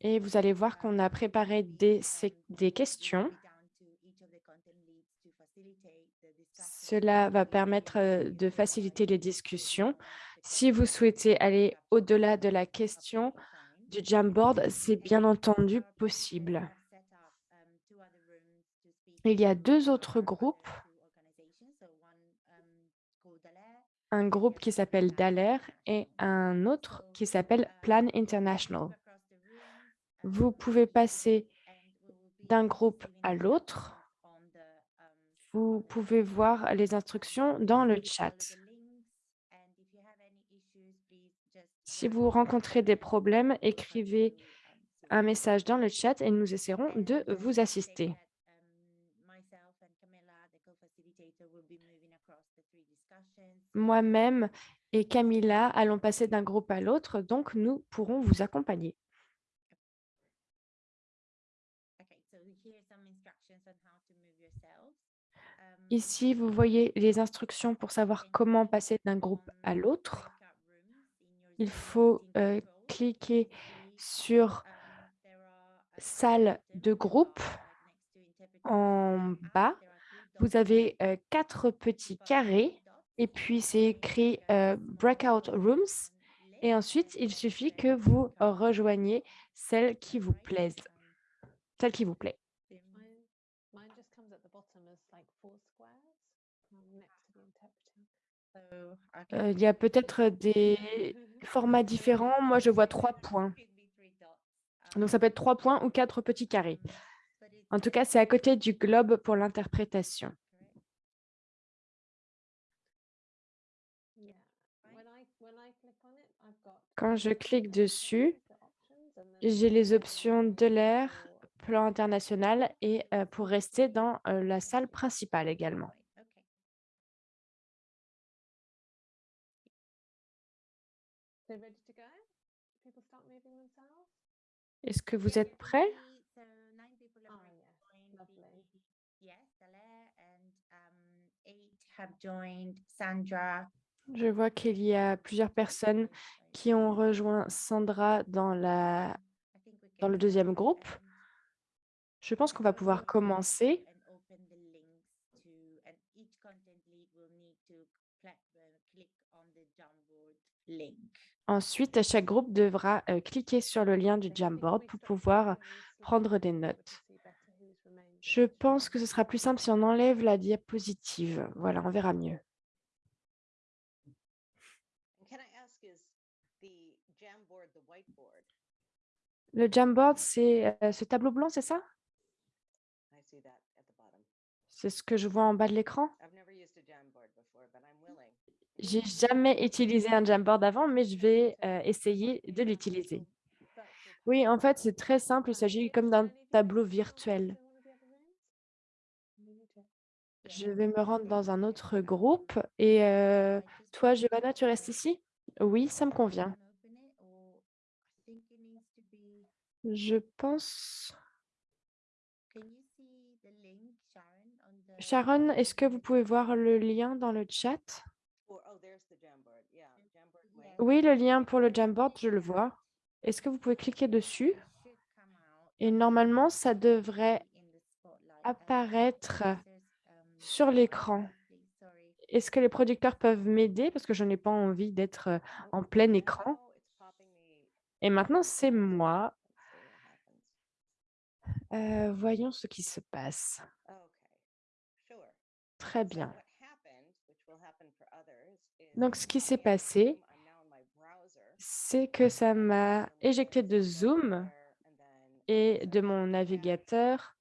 Et vous allez voir qu'on a préparé des, des questions. Cela va permettre euh, de faciliter les discussions. Si vous souhaitez aller au-delà de la question du Jamboard, c'est bien entendu possible. Il y a deux autres groupes un groupe qui s'appelle DALER et un autre qui s'appelle Plan International. Vous pouvez passer d'un groupe à l'autre. Vous pouvez voir les instructions dans le chat. Si vous rencontrez des problèmes, écrivez un message dans le chat et nous essaierons de vous assister. Moi-même et Camilla allons passer d'un groupe à l'autre, donc nous pourrons vous accompagner. Ici, vous voyez les instructions pour savoir comment passer d'un groupe à l'autre. Il faut euh, cliquer sur « Salle de groupe » en bas. Vous avez euh, quatre petits carrés et puis, c'est écrit Breakout Rooms. Et ensuite, il suffit que vous rejoigniez celle qui vous plaise, celle qui vous plaît. il y a peut-être des formats différents. Moi, je vois trois points. Donc, ça peut être trois points ou quatre petits carrés. En tout cas, c'est à côté du globe pour l'interprétation. Quand je clique dessus, j'ai les options de l'air, plan international et euh, pour rester dans euh, la salle principale également. Est-ce que vous êtes prêts? Je vois qu'il y a plusieurs personnes qui ont rejoint Sandra dans, la... Le deuxième groupe. Je pense qu'on va pouvoir commencer. uh, click on the Jamboard link. Ensuite, chaque groupe devra euh, cliquer sur le lien du Jamboard pour pouvoir prendre des notes. Je pense que ce sera plus simple si on enlève la diapositive. Voilà, on verra mieux. And can I ask, is the Jamboard the whiteboard? Le Jamboard, c'est euh, ce tableau blanc, c'est ça? C'est ce que je vois en bas de l'écran. J'ai jamais utilisé un Jamboard avant, mais je vais essayer de l'utiliser. Oui, en fait, c'est très simple. Il s'agit comme d'un tableau virtuel. Je vais me rendre dans un autre groupe. Et euh, toi, Giovanna, tu restes ici? Oui, ça me convient. Je pense... can you see the link, Sharon, on the? Sharon, est-ce que vous pouvez voir le lien dans le chat? Oh. Oui, le lien pour le Jamboard, je le vois. Est-ce que vous pouvez cliquer dessus? Et normalement, ça devrait apparaître um, sur l'écran. Est-ce que les producteurs peuvent m'aider? Parce que je n'ai pas envie d'être euh, en plein écran. Oh. Et maintenant, c'est moi. Euh, voyons ce qui se passe. Très bien. Donc, ce qui s'est passé, c'est que ça m'a éjecté de Zoom et de mon "Cac, navigateur.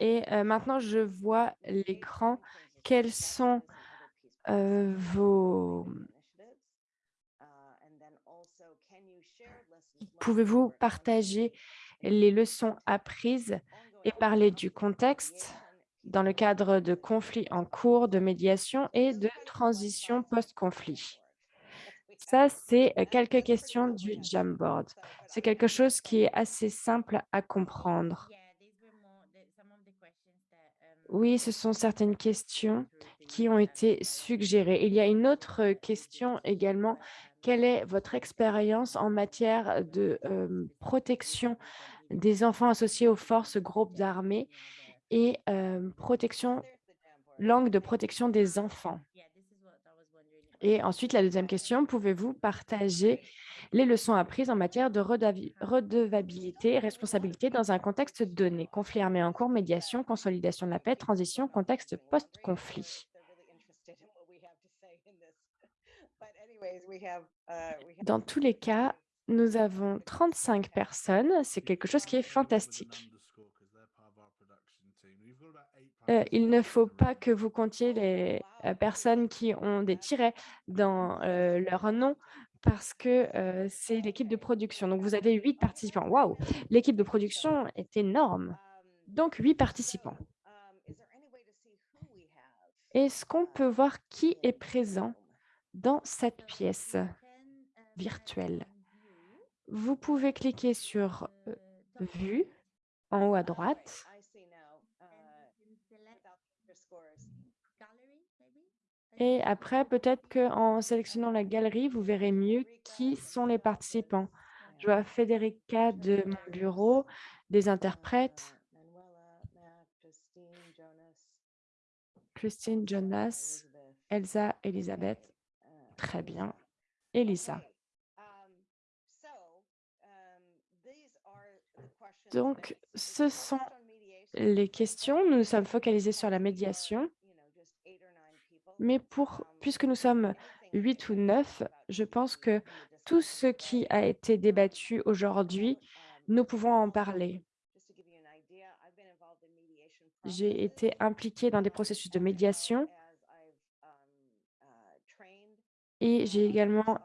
Et euh, maintenant, je vois l'écran. Quels sont euh, vos... training initiatives. Uh, and then also, can you share lessons learned Pouvez-vous partager les leçons apprises et parler du on contexte dans le cadre de conflits en cours, de médiation et de transition post-conflit? Ça, c'est euh, quelques questions du. Jamboard. C'est quelque chose qui est assez simple à comprendre. Oui, ce sont certaines questions qui ont été suggérées. Il y a une autre euh, question également. Quelle est votre expérience en matière de protection des enfants associés aux forces groupes armés et protection, langue de protection des enfants? Et ensuite, la deuxième question, pouvez-vous partager les leçons apprises en matière de redevabilité et responsabilité dans un contexte donné? Conflit armé en cours, médiation, consolidation de la paix, transition, contexte post-conflit. They're really interested in what we have to say in this. But anyways, we have, uh, we have Dans tous les cas, nous avons 35 personnes. C'est quelque chose qui est fantastique. Euh, il ne faut pas que vous comptiez les euh, personnes qui ont des tirets dans euh, leur nom parce que euh, c'est l'équipe de production. Donc, vous avez huit participants. Waouh L'équipe de production est énorme. Um, Donc, huit participants. so, is there any way to see who we have, Est-ce qu'on peut voir qui est présent? Dans cette pièce virtuelle Vous pouvez cliquer sur euh, Vue en haut à droite et après, peut-être qu'en sélectionnant la galerie, vous verrez mieux qui sont les participants. Je vois Federica de mon bureau, des interprètes, Christine, Jonas. Elsa, Elisabeth. Uh, Très bien. Elisa. Um, um, Donc, ce sont les questions. Nous nous sommes focalisés sur la médiation. Mais pour, Um, puisque nous sommes huit ou neuf, je pense que tout ce qui a été débattu aujourd'hui, nous pouvons en parler. J'ai été impliquée dans des processus de well médiation as I've, um, uh, trained, et j'ai également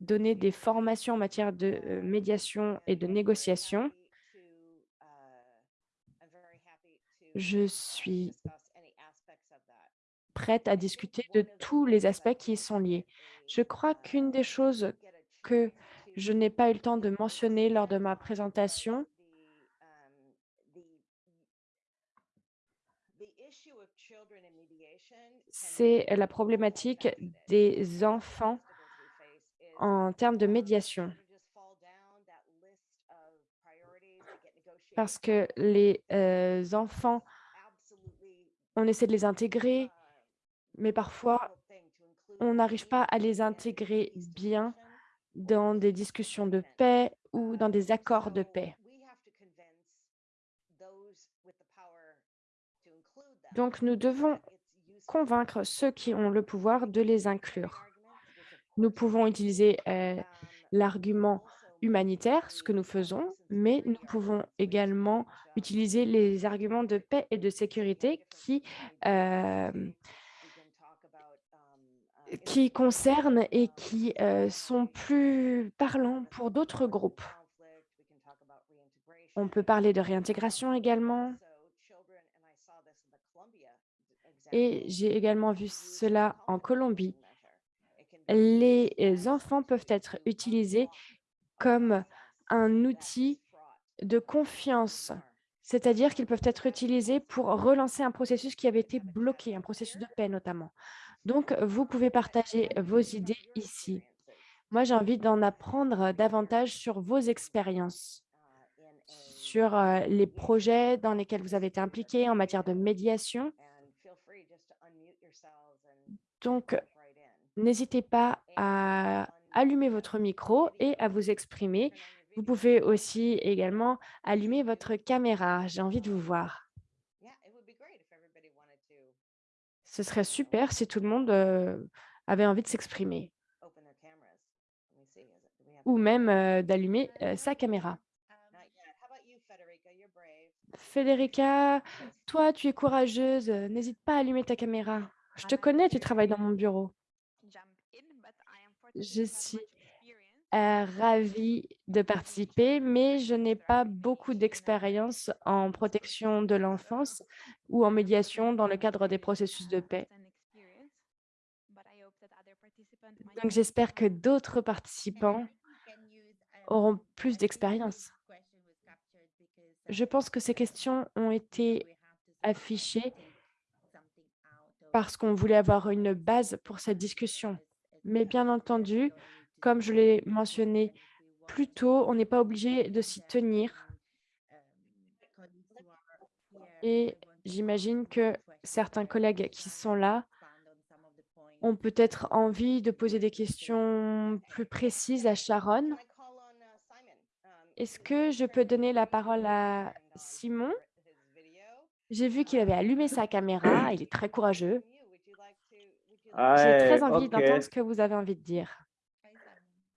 donné des formations en matière de euh, médiation et de négociation. Je suis prête à discuter de tous les aspects qui y sont liés. Je crois qu'une des choses que je n'ai pas eu le temps de mentionner lors de ma présentation, c'est la problématique des enfants en termes de médiation. Parce que les euh, enfants, on essaie de les intégrer, mais parfois, on n'arrive pas à les intégrer bien dans des discussions de paix ou dans des accords de paix. Donc, nous devons convaincre ceux qui ont le pouvoir de les inclure. Nous pouvons utiliser euh, l'argument humanitaire, ce que nous faisons, mais nous pouvons également utiliser les arguments de paix et de sécurité qui, euh, concernent et qui euh, sont plus parlants pour d'autres groupes. On peut parler de réintégration également. Et j'ai également vu cela en Colombie. Les enfants peuvent être utilisés comme un outil de confiance, c'est-à-dire qu'ils peuvent être utilisés pour relancer un processus qui avait été bloqué, un processus de paix notamment. Donc, vous pouvez partager vos idées ici. Moi, j'ai envie d'en apprendre davantage sur vos expériences, sur euh, les projets dans lesquels vous avez été impliqués en matière de médiation. Donc, n'hésitez pas à allumer votre micro et à vous exprimer. Vous pouvez aussi également allumer votre caméra. J'ai envie de vous voir. Ce serait super si tout le monde euh, avait envie de s'exprimer ou même euh, d'allumer sa caméra. Federica, toi, tu es courageuse. N'hésite pas à allumer ta caméra. Je te connais, tu travailles dans mon bureau. Je suis ravie de participer, mais je n'ai pas beaucoup d'expérience en protection de l'enfance ou en médiation dans le cadre des processus de paix. Donc, j'espère que d'autres participants auront plus d'expérience. Je pense que ces questions ont été affichées parce qu'on voulait avoir une base pour cette discussion. Mais bien entendu, comme je l'ai mentionné plus tôt, on n'est pas obligé de s'y tenir. Et j'imagine que certains collègues qui sont là ont peut-être envie de poser des questions plus précises à Sharon. Est-ce que je peux donner la parole à Simon? J'ai vu qu'il avait allumé sa caméra, il est très courageux. J'ai très envie d'entendre ce que vous avez envie de dire.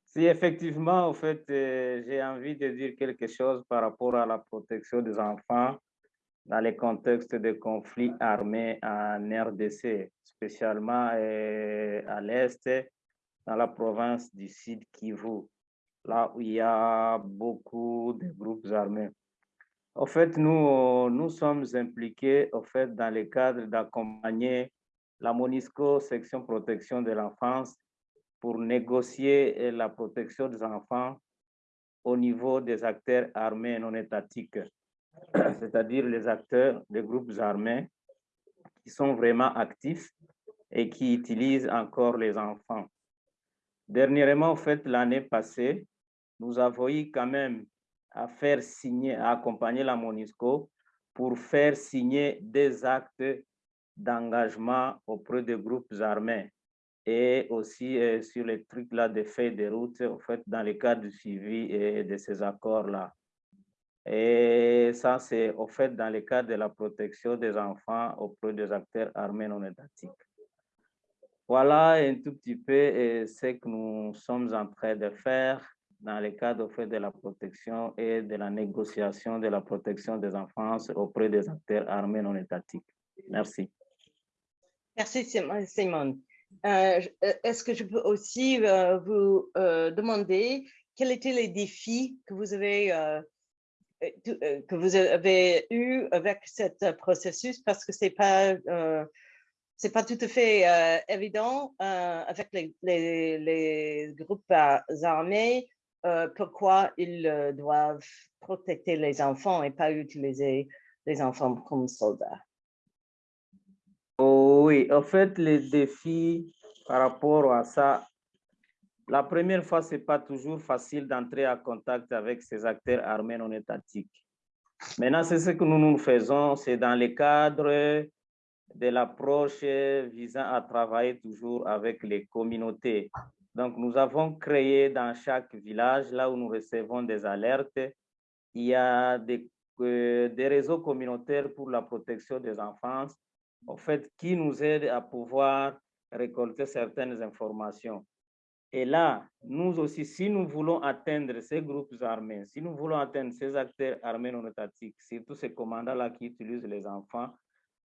Si effectivement, en fait, euh, j'ai envie de dire quelque chose par rapport à la protection des enfants dans les contextes de conflits armés en RDC, spécialement euh, à l'Est, dans la province du Sud Kivu, là où il y a beaucoup de groupes armés. En fait, nous, nous sommes impliqués en fait, dans le cadre d'accompagner la MONISCO, section protection de l'enfance, pour négocier la protection des enfants au niveau des acteurs armés non étatiques, c'est-à-dire les acteurs des groupes armés qui sont vraiment actifs et qui utilisent encore les enfants. Dernièrement, en fait, l'année passée, nous avons eu quand même à faire signer, à accompagner la MONUSCO pour faire signer des actes d'engagement auprès des groupes armés et aussi euh, sur les trucs là de fait de route, en fait, dans le cadre du suivi et de ces accords-là. Et ça, c'est au fait dans le cadre de la protection des enfants auprès des acteurs armés non étatiques. Voilà un tout petit peu euh, ce que nous sommes en train de faire dans le cadre au fait de la protection et de la négociation de la protection des enfants auprès des acteurs armés non étatiques. Merci. Merci, Simone. Euh, euh, est-ce que je peux aussi euh, vous demander quels étaient les défis que vous avez que vous avez eu avec ce processus? Parce que c'est pas c'est pas tout à fait évident avec les, les, groupes armés euh, pourquoi ils euh, doivent protéger les enfants et pas utiliser les enfants comme soldats. Oh oui, en fait, les défis par rapport à ça, la première fois, ce n'est pas toujours facile d'entrer en contact avec ces acteurs armés non étatiques. Maintenant, c'est ce que nous nous faisons, c'est dans le cadre de l'approche visant à travailler toujours avec les communautés. Donc, nous avons créé dans chaque village, là où nous recevons des alertes, il y a des, euh, des réseaux communautaires pour la protection des enfants, en fait, qui nous aident à pouvoir récolter certaines informations. Et là, nous aussi, si nous voulons atteindre ces groupes armés, si nous voulons atteindre ces acteurs armés non étatiques, surtout ces commandants-là qui utilisent les enfants,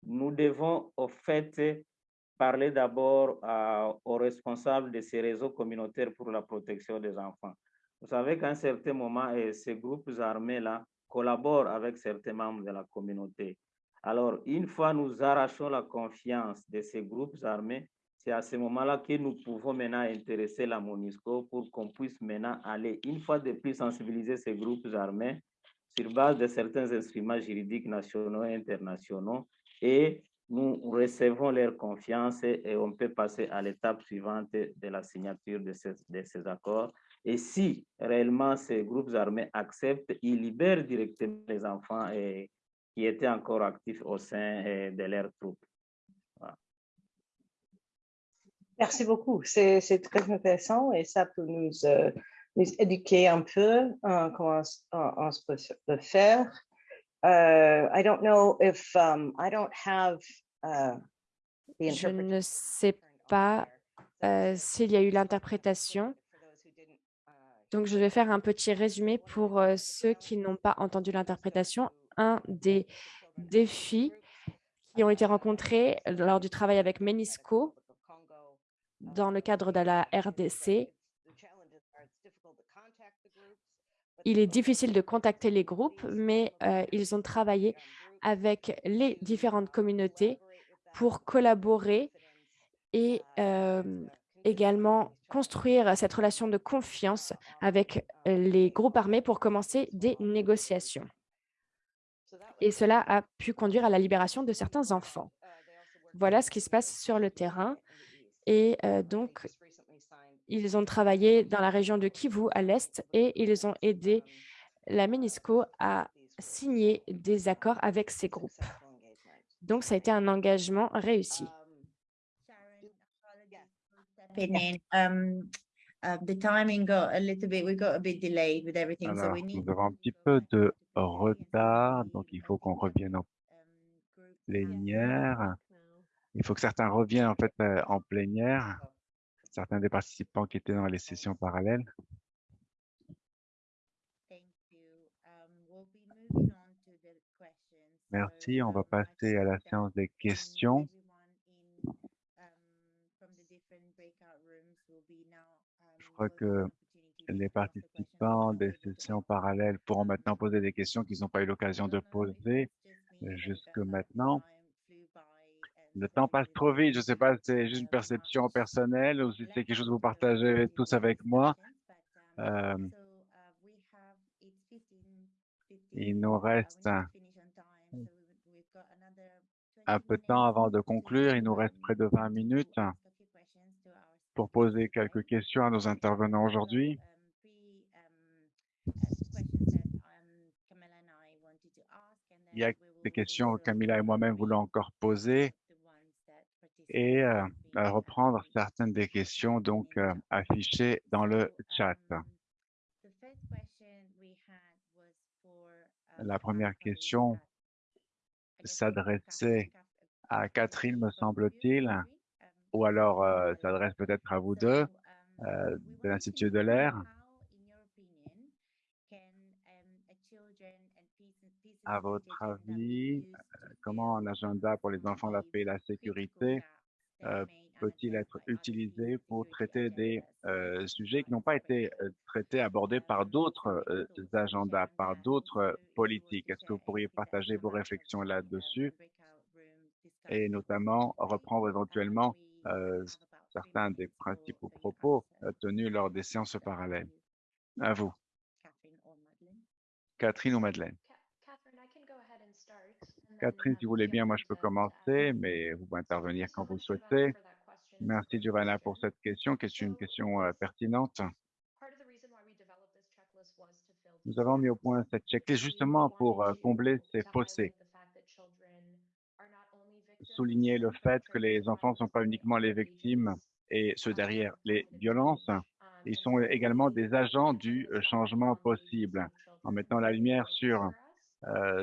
nous devons au fait parler d'abord aux responsables de ces réseaux communautaires pour la protection des enfants. Vous savez qu'à un certain moment, et ces groupes armés-là collaborent avec certains membres de la communauté. Alors, une fois nous arrachons la confiance de ces groupes armés, c'est à ce moment-là que nous pouvons maintenant intéresser la MONUSCO pour qu'on puisse maintenant aller, une fois de plus, sensibiliser ces groupes armés sur base de certains instruments juridiques nationaux et internationaux et nous recevons leur confiance et on peut passer à l'étape suivante de la signature de ces, accords. Et si réellement ces groupes armés acceptent, ils libèrent directement les enfants qui étaient encore actifs au sein de leurs troupes. Merci beaucoup. C'est très intéressant et ça peut nous, euh, éduquer un peu euh, comment on, on, peut faire. Uh, I don't know if um, I don't have uh, the Je ne sais pas euh, s'il y a eu l'interprétation. Donc, je vais faire un petit résumé pour euh, ceux qui n'ont pas entendu l'interprétation. Un des défis qui ont été rencontrés lors du travail avec Menisco dans le cadre de la RDC. Il est difficile de contacter les groupes, mais euh, ils ont travaillé avec les différentes communautés pour collaborer et euh, également construire cette relation de confiance avec les groupes armés pour commencer des négociations. Et cela a pu conduire à la libération de certains enfants. Voilà ce qui se passe sur le terrain. Et euh, donc, ils ont travaillé dans la région de Kivu à l'est et ils ont aidé la MINISCO à signer des accords avec ces groupes. Donc, ça a été un engagement réussi. nous avons un petit peu de retard, donc il faut qu'on revienne en plénière. Il faut que certains reviennent en fait euh, en plénière, certains des participants qui étaient dans les sessions parallèles. Merci, on va passer à la séance des questions. Je crois que les participants des sessions parallèles pourront maintenant poser des questions qu'ils n'ont pas eu l'occasion de poser jusque maintenant. Le temps passe trop vite. Je ne sais pas si c'est juste une perception personnelle ou si c'est quelque chose que vous partagez tous avec moi. Euh, il nous reste un peu de temps avant de conclure. Il nous reste près de 20 minutes pour poser quelques questions à nos intervenants aujourd'hui. Il y a des questions que Camilla et moi-même voulons encore poser et euh, reprendre certaines des questions donc euh, affichées dans le chat. La première question s'adressait à Catherine, me semble-t-il, ou alors euh, s'adresse peut-être à vous deux de l'Institut de l'air. À votre avis, comment un agenda pour les enfants, la paix et la sécurité peut-il être utilisé pour traiter des euh, sujets qui n'ont pas été euh, traités, abordés par d'autres agendas, par d'autres politiques Est-ce que vous pourriez partager vos réflexions là-dessus et notamment reprendre éventuellement certains des principaux propos tenus lors des séances parallèles À vous. Catherine ou Madeleine. Catherine, si vous voulez bien, moi je peux commencer, mais vous pouvez intervenir quand vous le souhaitez. Merci Giovanna pour cette question, qui est une question euh, pertinente. Nous avons mis au point cette checklist justement pour euh, combler ces fossés. Souligner le fait que les enfants ne sont pas uniquement les victimes et ceux derrière les violences, ils sont également des agents du euh, changement possible. En mettant la lumière sur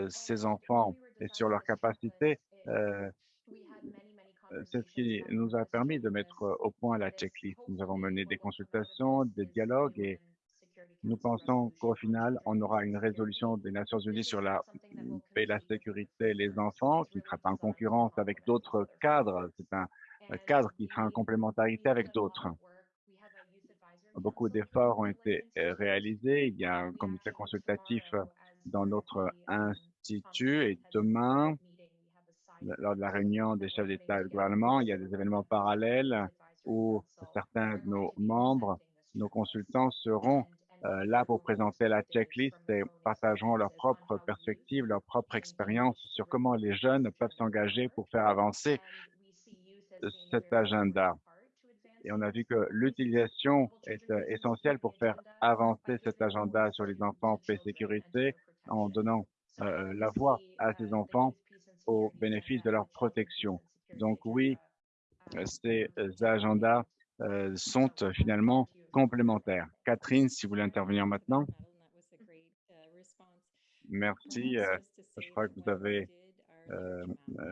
ces enfants et sur leurs capacités, euh, euh, c'est ce qui nous a permis de mettre euh, au point la checklist. Nous avons mené des consultations, des dialogues et nous pensons qu'au final, on aura une résolution des Nations Unies sur la paix, la sécurité et les enfants, qui ne sera pas en concurrence avec d'autres cadres. C'est un cadre qui sera en complémentarité avec d'autres. Beaucoup d'efforts ont été euh, réalisés. Il y a un comité consultatif dans notre institut et demain, lors de la réunion des chefs d'État et de gouvernement, il y a des événements parallèles où certains de nos membres, nos consultants seront euh, là pour présenter la checklist et partageront leurs propres perspectives, leurs propres expériences sur comment les jeunes peuvent s'engager pour faire avancer cet agenda. Et on a vu que l'utilisation est euh, essentielle pour faire avancer cet agenda sur les enfants paix sécurité en donnant euh, la voix à ces enfants au bénéfice de leur protection. Donc oui, euh, ces agendas sont finalement complémentaires. Catherine, si vous voulez intervenir maintenant. Merci. je crois que vous avez euh,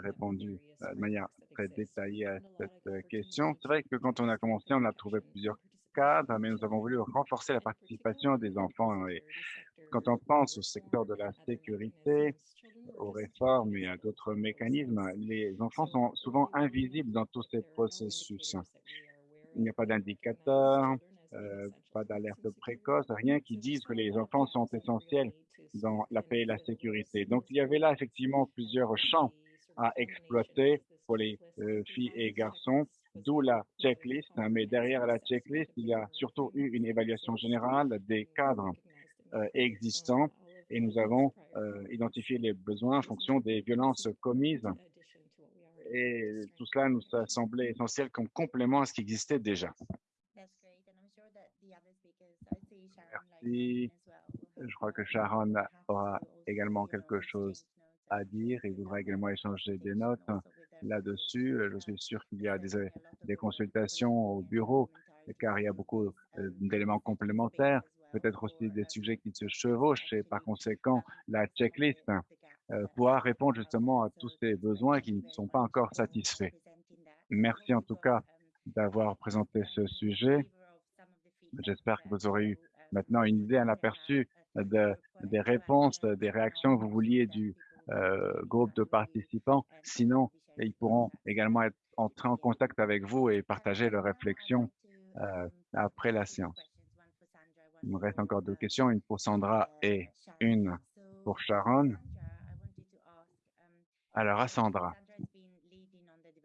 répondu de manière très détaillée à cette question. C'est vrai que quand on a commencé, on a trouvé plusieurs cadres, mais nous avons voulu renforcer la participation des enfants. Et quand on pense au secteur de la sécurité, aux réformes et à d'autres mécanismes, les enfants sont souvent invisibles dans tous ces processus. Il n'y a pas d'indicateur, euh, pas d'alerte précoce, rien qui dise que les enfants sont essentiels dans la paix et la sécurité. Donc, il y avait là effectivement plusieurs champs à exploiter pour les euh, filles et garçons, d'où la checklist. Mais derrière la checklist, il y a surtout eu une évaluation générale des cadres existants et nous avons euh, identifié les besoins en fonction des violences commises. Et tout cela nous a semblé essentiel comme complément à ce qui existait déjà. Merci. Je crois que Sharon aura également quelque chose à dire et voudra également échanger des notes là-dessus. Je suis sûr qu'il y a des, des, consultations au bureau car il y a beaucoup euh, d'éléments complémentaires, peut-être aussi des sujets qui se chevauchent et par conséquent, la checklist euh, pourra répondre justement à tous ces besoins qui ne sont pas encore satisfaits. Merci en tout cas d'avoir présenté ce sujet. J'espère que vous aurez eu maintenant une idée, un aperçu de, des réponses, des réactions que vous vouliez du euh, groupe de participants. Sinon, ils pourront également être, entrer en contact avec vous et partager leurs réflexions euh, après la séance. Il me reste encore deux questions, une pour Sandra et une pour Sharon. Alors à Sandra.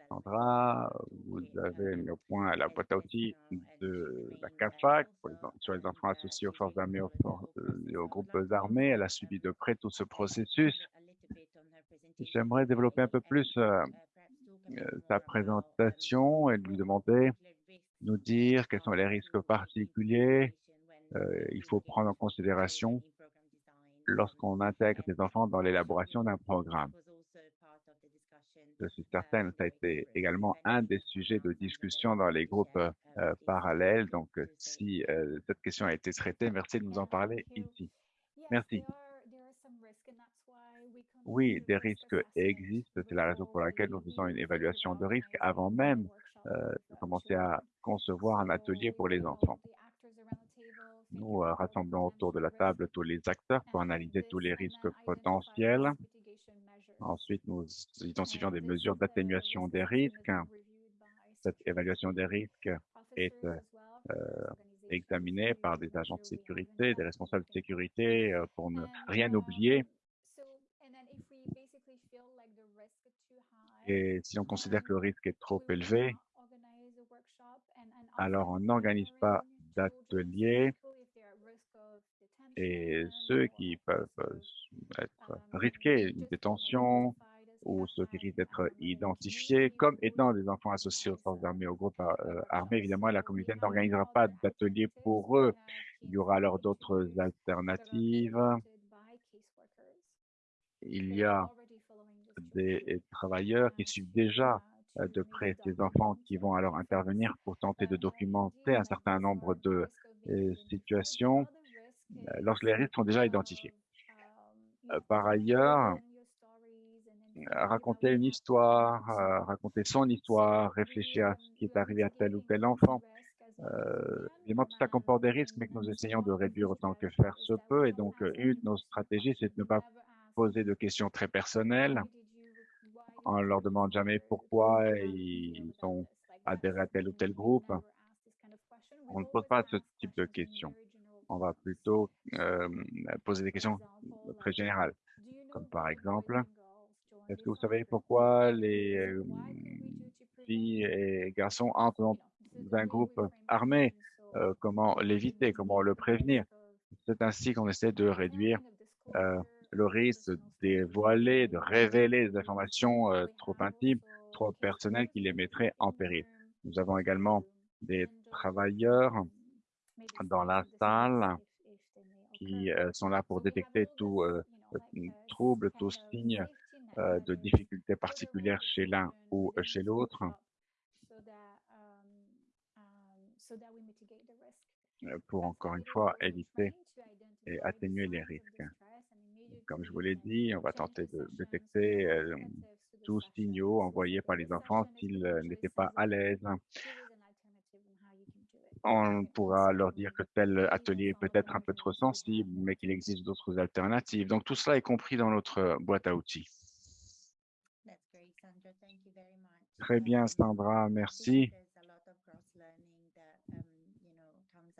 Sandra, vous avez mis au point la boîte à outils de la CAFAC sur les enfants associés aux forces armées et aux, groupes armés. Elle a suivi de près tout ce processus. J'aimerais développer un peu plus euh, euh, sa présentation et lui demander, nous dire quels sont les risques particuliers il faut prendre en considération lorsqu'on intègre des enfants dans l'élaboration d'un programme je suis certaine, ça a été également un des sujets de discussion dans les groupes euh, parallèles. Donc, euh, si euh, cette question a été traitée, merci de nous en parler ici. Merci. Oui, des risques existent. C'est la raison pour laquelle nous faisons une évaluation de risque avant même de commencer à concevoir un atelier pour les enfants. Nous rassemblons autour de la table tous les acteurs pour analyser tous les risques potentiels Ensuite, nous identifions des mesures d'atténuation des risques. Cette évaluation des risques est euh, examinée par des agents de sécurité, des responsables de sécurité euh, pour ne rien oublier. Et si on considère que le risque est trop élevé, alors on n'organise pas d'atelier et ceux qui peuvent être risqués, une détention, ou ceux qui risquent d'être identifiés comme étant des enfants associés aux forces armées, aux groupes euh, armés. Évidemment, la communauté n'organisera pas d'atelier pour eux. Il y aura alors d'autres alternatives. Il y a des travailleurs qui suivent déjà de près ces enfants qui vont alors intervenir pour tenter de documenter un certain nombre de situations lorsque les risques sont déjà identifiés. Par ailleurs, raconter une histoire, raconter son histoire, réfléchir à ce qui est arrivé à tel ou tel enfant. Euh, évidemment, tout ça comporte des risques, mais que nous essayons de réduire autant que faire se peut. Et donc, une de nos stratégies, c'est de ne pas poser de questions très personnelles. On leur demande jamais pourquoi ils sont adhérés à tel ou tel groupe. On ne pose pas ce type de questions. On va plutôt euh, poser des questions très générales, comme par exemple, est-ce que vous savez pourquoi les euh, filles et garçons entrent dans un groupe armé? Euh, comment l'éviter? Comment le prévenir? C'est ainsi qu'on essaie de réduire euh, le risque de dévoiler, de révéler des informations trop intimes, trop personnelles qui les mettraient en péril. Nous avons également des travailleurs dans la salle qui sont là pour détecter tout trouble, tout signe euh, de difficultés particulières chez l'un ou chez l'autre. euh, pour encore une fois éviter et atténuer les risques. Comme je vous l'ai dit, on va tenter de détecter euh, tous signaux envoyés par les enfants s'ils n'étaient pas à l'aise. On pourra leur dire que tel atelier est peut-être un peu trop sensible, mais qu'il existe d'autres alternatives. Donc tout cela est compris dans notre boîte à outils. Très bien, Sandra, merci.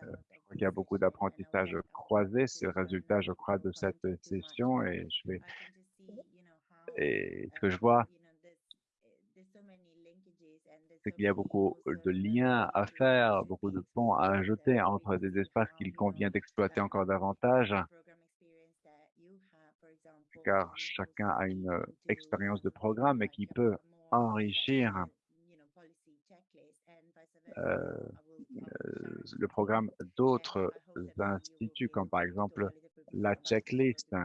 Euh, il y a beaucoup d'apprentissage croisé. C'est le résultat, je crois, de cette session et je vais et ce que je vois, c'est qu'il y a beaucoup de liens à faire, beaucoup de ponts à ajouter entre des espaces qu'il convient d'exploiter encore davantage, car chacun a une expérience de programme et qui peut enrichir euh, euh, le programme d'autres instituts, comme par exemple la checklist.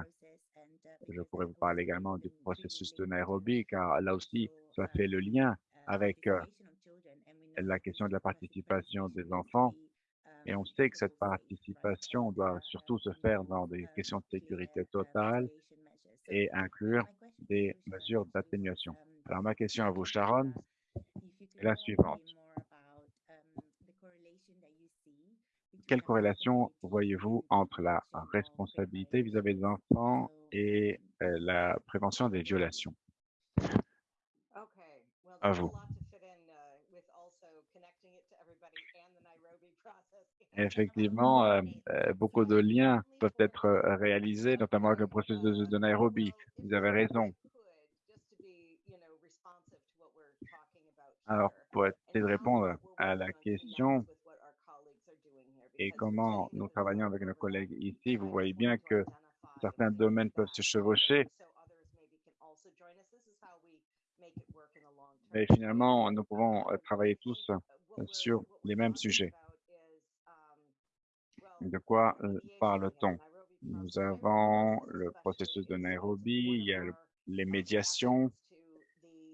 Je pourrais vous parler également du processus de Nairobi, car là aussi, ça fait le lien avec euh, la question de la participation des enfants. Et on sait que cette participation doit surtout se faire dans des questions de sécurité totale et inclure des mesures d'atténuation. Alors, ma question à vous, Sharon, est la suivante. Quelle corrélation voyez-vous entre la responsabilité vis-à-vis des enfants et euh, la prévention des violations? À vous. Effectivement, euh, euh, beaucoup de liens peuvent être réalisés, notamment avec le processus de Nairobi. Vous avez raison. Alors, pour essayer de répondre à la question et comment nous travaillons avec nos collègues ici, vous voyez bien que certains domaines peuvent se chevaucher. Mais finalement, nous pouvons euh, travailler tous euh, sur les mêmes sujets. De quoi euh, parle-t-on? Nous avons le processus de Nairobi, il y a les médiations.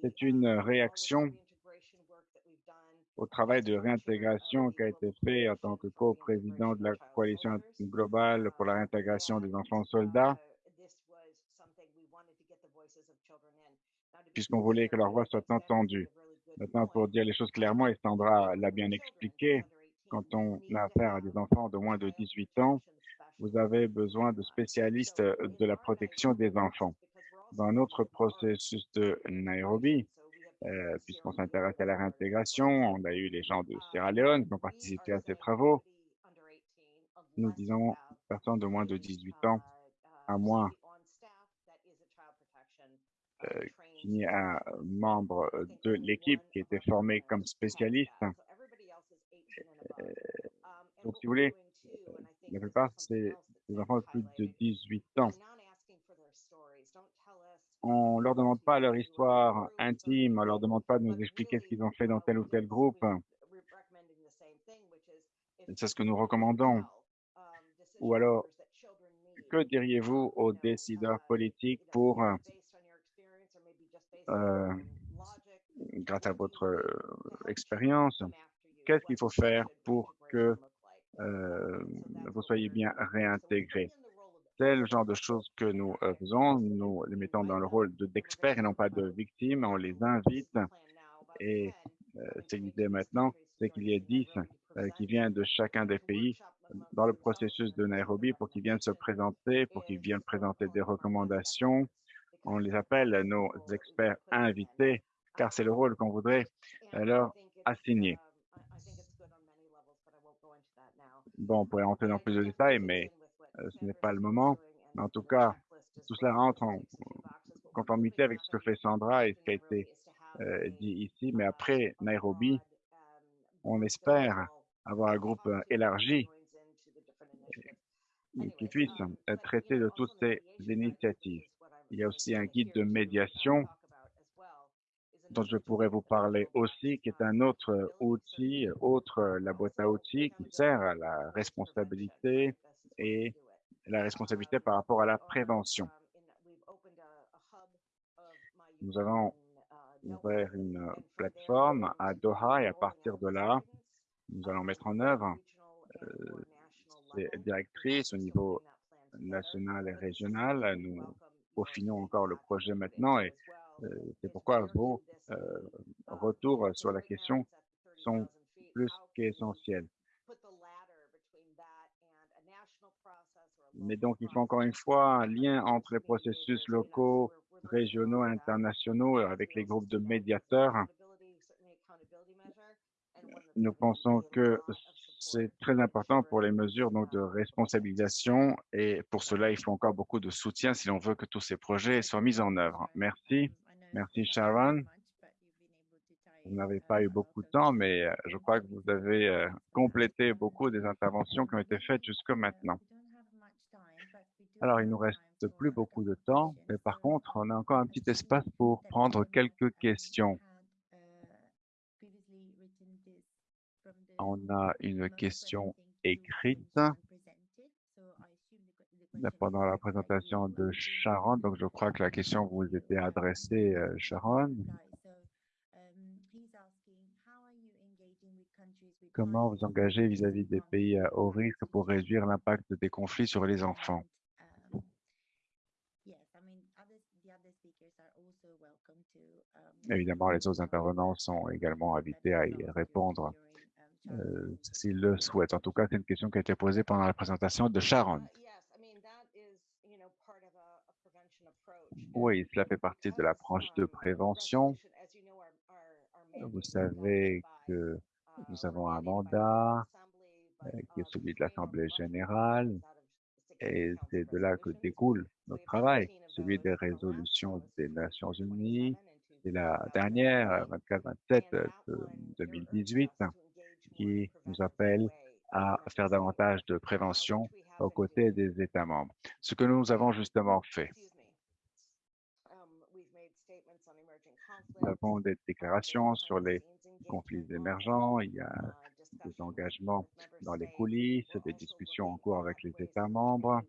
C'est une réaction au travail de réintégration qui a été fait en tant que co-président de la coalition globale pour la réintégration des enfants soldats, puisqu'on voulait que leur voix soit entendue. Maintenant, pour dire les choses clairement, et Sandra l'a bien expliqué, quand on a affaire à des enfants de moins de 18 ans, vous avez besoin de spécialistes de la protection des enfants. Dans notre processus de Nairobi, euh, puisqu'on s'intéresse à la réintégration. On a eu les gens de Sierra Leone qui ont participé à ces travaux. Nous disons personne de moins de 18 ans, à moins euh, qu'il n'y ait un membre de l'équipe qui était formé comme spécialiste. Euh, donc, si vous voulez, la plupart, c'est les enfants de plus de 18 ans. On ne leur demande pas leur histoire intime, on ne leur demande pas de nous expliquer ce qu'ils ont fait dans tel ou tel groupe. C'est ce que nous recommandons. Ou alors, que diriez-vous aux décideurs politiques pour, euh, grâce à votre euh, expérience, qu'est-ce qu'il faut faire pour que euh, vous soyez bien réintégrés C'est le genre de choses que nous euh, faisons. Nous les mettons dans le rôle d'experts et non pas de victimes. On les invite et euh, c'est l'idée maintenant, c'est qu'il y ait 10 qui viennent de chacun des pays dans le processus de Nairobi pour qu'ils viennent se présenter, pour qu'ils viennent présenter des recommandations. On les appelle nos experts invités, car c'est le rôle qu'on voudrait leur assigner. Bon, on pourrait entrer dans plus de détails, mais euh, ce n'est pas le moment. en tout cas, tout cela rentre en conformité avec ce que fait Sandra et ce qui a été euh, dit ici. Mais après Nairobi, on espère avoir un groupe euh, élargi qui puisse traiter de toutes ces initiatives. Il y a aussi un guide de médiation dont je pourrais vous parler aussi, qui est un autre outil, autre la boîte à outils qui sert à la responsabilité et la responsabilité par rapport à la prévention. Nous avons ouvert une plateforme à Doha et à partir de là, nous allons mettre en œuvre euh, ces directrices au niveau national et régional. Nous peaufinons encore le projet maintenant et euh, c'est pourquoi vos euh, retours sur la question sont plus qu'essentiels. Mais donc, il faut encore une fois un lien entre les processus locaux, régionaux, internationaux, avec les groupes de médiateurs. Nous pensons que c'est très important pour les mesures donc, de responsabilisation et pour cela, il faut encore beaucoup de soutien si l'on veut que tous ces projets soient mis en œuvre. Merci. Merci Sharon. Vous n'avez pas eu beaucoup de temps, mais euh, je crois que vous avez euh, complété beaucoup des interventions qui ont été faites jusque maintenant. Alors, il nous reste plus beaucoup de temps, mais par contre, on a encore un petit espace pour prendre quelques questions. On a une question écrite pendant la présentation de Sharon. Donc, je crois que la question vous était adressée, euh, Sharon. Comment vous engagez vis-à-vis des pays à haut risque pour réduire l'impact des conflits sur les enfants? Évidemment, les autres intervenants sont également invités à y répondre euh, s'ils le souhaitent. En tout cas, c'est une question qui a été posée pendant la présentation de Sharon. Oui, cela fait partie de l'approche de prévention. Vous savez que nous avons un mandat euh, qui est celui de l'Assemblée générale et c'est de là que découle notre travail, celui des résolutions des Nations unies. C'est la dernière, 24-27 de 2018, qui nous appelle à faire davantage de prévention aux côtés des États membres. Ce que nous avons justement fait. Nous avons des déclarations sur les conflits émergents, il y a des engagements dans les coulisses, des discussions en cours avec les États membres.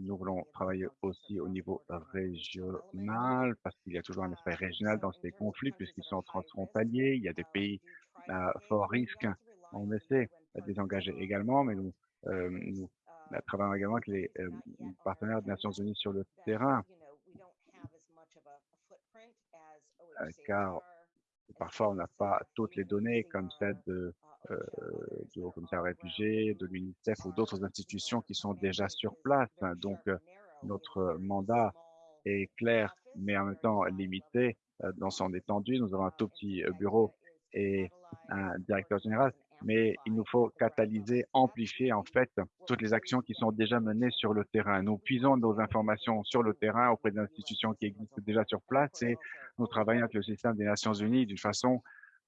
Nous voulons travailler aussi au niveau régional parce qu'il y a toujours un aspect régional dans ces conflits puisqu'ils sont transfrontaliers. Il y a des pays à fort risque. On essaie de les engager également, mais nous, euh, nous travaillons également avec les euh, partenaires des Nations Unies sur le terrain Euh, car parfois on n'a pas toutes les données comme celles de, euh, du Haut Commissaire réfugié, de l'UNICEF ou d'autres institutions qui sont déjà sur place. Donc, euh, notre mandat est clair, mais en même temps limité dans son étendue. Nous avons un tout petit bureau et un directeur général mais il nous faut catalyser, amplifier en fait toutes les actions qui sont déjà menées sur le terrain. Nous puisons nos informations sur le terrain auprès d'institutions qui existent déjà sur place et nous travaillons avec le système des Nations Unies d'une façon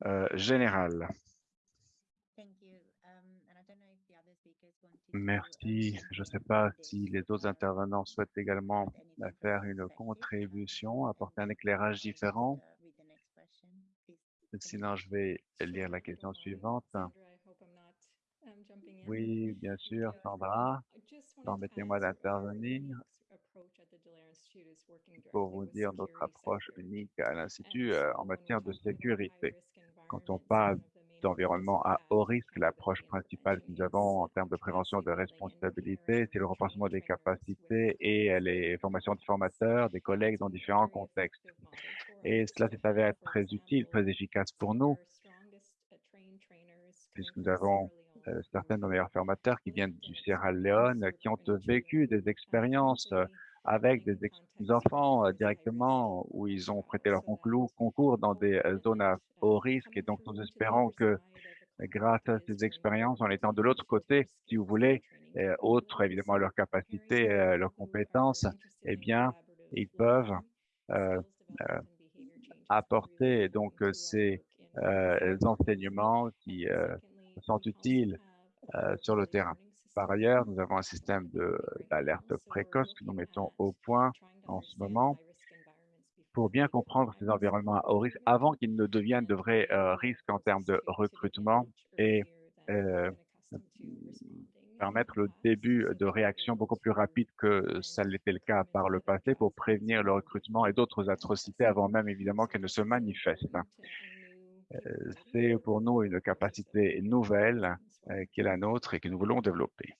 euh, générale. Merci. Je ne sais pas si les autres intervenants souhaitent également faire une contribution, apporter un éclairage différent. Sinon, je vais lire la question suivante. Oui, bien sûr, Sandra. Permettez-moi d'intervenir pour vous dire notre approche unique à l'Institut euh, en matière de sécurité. Quand on parle d'environnement à haut risque, l'approche principale que nous avons en termes de prévention de responsabilité, c'est le renforcement des capacités et les formations de formateurs, des collègues dans différents contextes. Et cela s'est avéré très utile, très efficace pour nous, puisque nous avons euh, certains de nos meilleurs formateurs qui viennent du Sierra Leone, qui ont vécu des expériences euh, avec des, enfants euh, directement où ils ont prêté leur concours dans des zones à haut risque. Et donc, nous espérons que grâce à ces expériences, en étant de l'autre côté, si vous voulez, autre évidemment leurs capacités, leurs compétences, eh bien, ils peuvent apporter donc ces enseignements qui sont utiles euh, sur le terrain. Par ailleurs, nous avons un système d'alerte précoce que nous mettons au point en ce moment pour bien comprendre ces environnements à haut risque avant qu'ils ne deviennent de vrais euh, risques en termes de recrutement et euh, permettre le début de réaction beaucoup plus rapide que ça l'était le cas par le passé pour prévenir le recrutement et d'autres atrocités avant même évidemment qu'elles ne se manifestent. Euh, c'est pour nous une capacité nouvelle euh, qui est la nôtre et que nous voulons développer.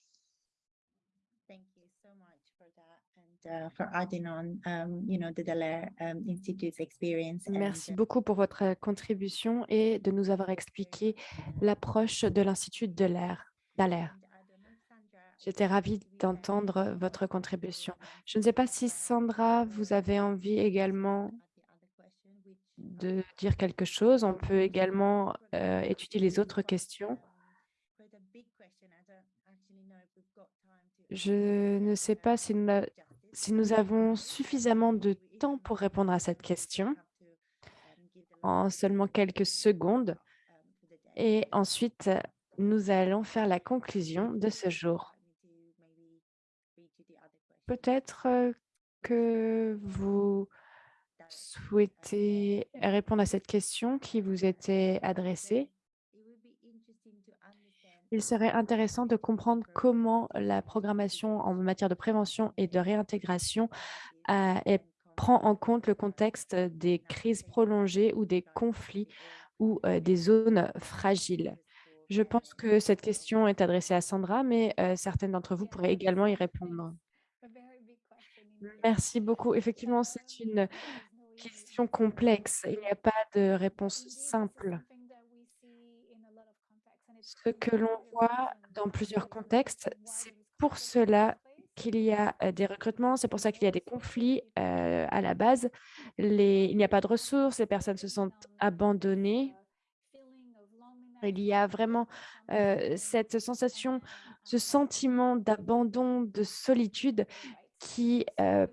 Merci beaucoup pour votre contribution et de nous avoir expliqué l'approche de l'Institut de l'air. J'étais ravie d'entendre votre contribution. Je ne sais pas si Sandra, vous avez envie également de dire quelque chose. On peut également euh, étudier les autres questions. Je ne sais pas si nous, avons suffisamment de temps pour répondre à cette question en seulement quelques secondes. Et ensuite, nous allons faire la conclusion de ce jour. Peut-être euh, que vous souhaitez répondre à cette question qui vous était adressée. Il serait intéressant de comprendre comment la programmation en matière de prévention et de réintégration prend en compte le contexte des crises prolongées ou des conflits ou euh, des zones fragiles. Je pense que cette question est adressée à Sandra, mais euh, certaines d'entre vous pourraient également y répondre. Merci beaucoup. Effectivement, c'est une question complexe. Il n'y a pas de réponse simple. Ce que l'on voit dans plusieurs contextes, c'est pour cela qu'il y a des recrutements, c'est pour ça qu'il y a des conflits à la base. Il n'y a pas de ressources, les personnes se sentent abandonnées. Il y a vraiment cette sensation, ce sentiment d'abandon, de solitude qui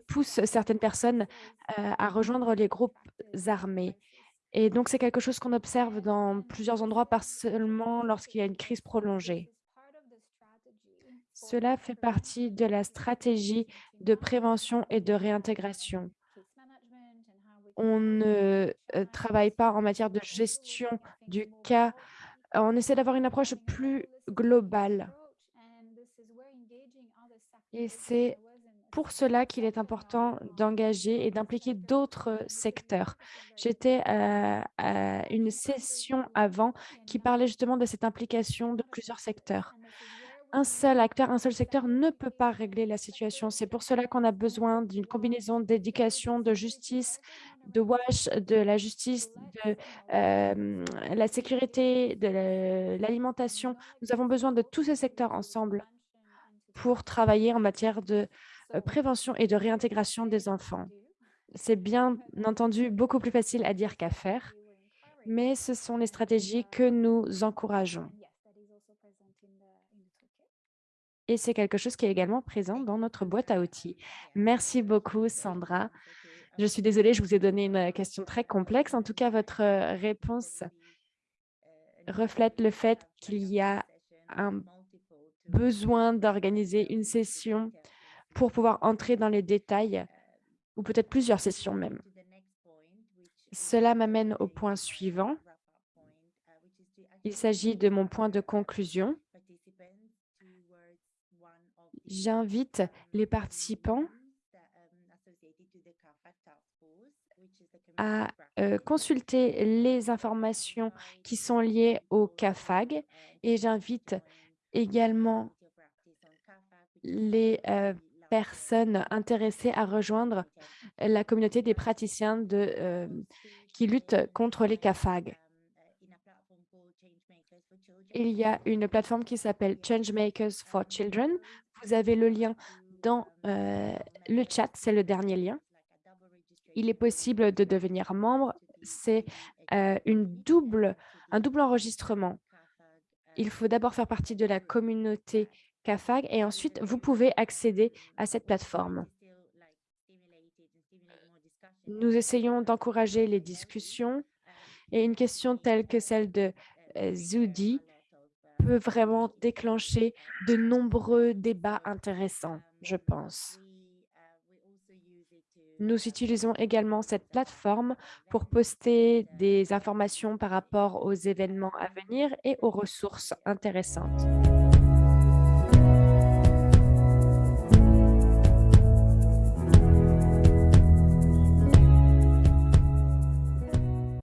pousse certaines personnes à rejoindre les groupes armés. Et donc, c'est quelque chose qu'on observe dans plusieurs endroits, pas seulement lorsqu'il y a une crise prolongée. Cela fait partie de la stratégie de prévention et de réintégration. On ne travaille pas en matière de gestion du cas. On essaie d'avoir une approche plus globale. Et c'est pour cela qu'il est important d'engager et d'impliquer d'autres secteurs. J'étais à, une session avant qui parlait justement de cette implication de plusieurs secteurs. Un seul acteur, un seul secteur ne peut pas régler la situation. C'est pour cela qu'on a besoin d'une combinaison d'éducation, de justice, de WASH, de la justice, de la sécurité, de l'alimentation. Nous avons besoin de tous ces secteurs ensemble pour travailler en matière de euh, prévention et de réintégration des enfants. C'est bien entendu beaucoup plus facile à dire qu'à faire, mais ce sont les stratégies que nous encourageons. Et c'est quelque chose qui est également présent dans notre boîte à outils. Merci beaucoup, Sandra. Je suis désolée, je vous ai donné une question très complexe. En tout cas, votre réponse reflète le fait qu'il y a un besoin d'organiser une session pour pouvoir entrer dans les détails, ou peut-être plusieurs sessions même. Cela m'amène au point suivant. Il s'agit de mon point de conclusion. J'invite les participants à euh, consulter les informations qui sont liées au CAFAG et j'invite également les euh, personnes intéressées à rejoindre la communauté des praticiens de, euh, qui luttent contre les CAFAG. Il y a une plateforme qui s'appelle Changemakers for Children. Vous avez le lien dans le chat, c'est le dernier lien il est possible de devenir membre. C'est une double, un double enregistrement. Il faut d'abord faire partie de la communauté Et ensuite, vous pouvez accéder à cette plateforme. Nous essayons d'encourager les discussions et une question telle que celle de Zoudi peut vraiment déclencher de nombreux débats intéressants, je pense. Nous utilisons également cette plateforme pour poster des informations par rapport aux événements à venir et aux ressources intéressantes.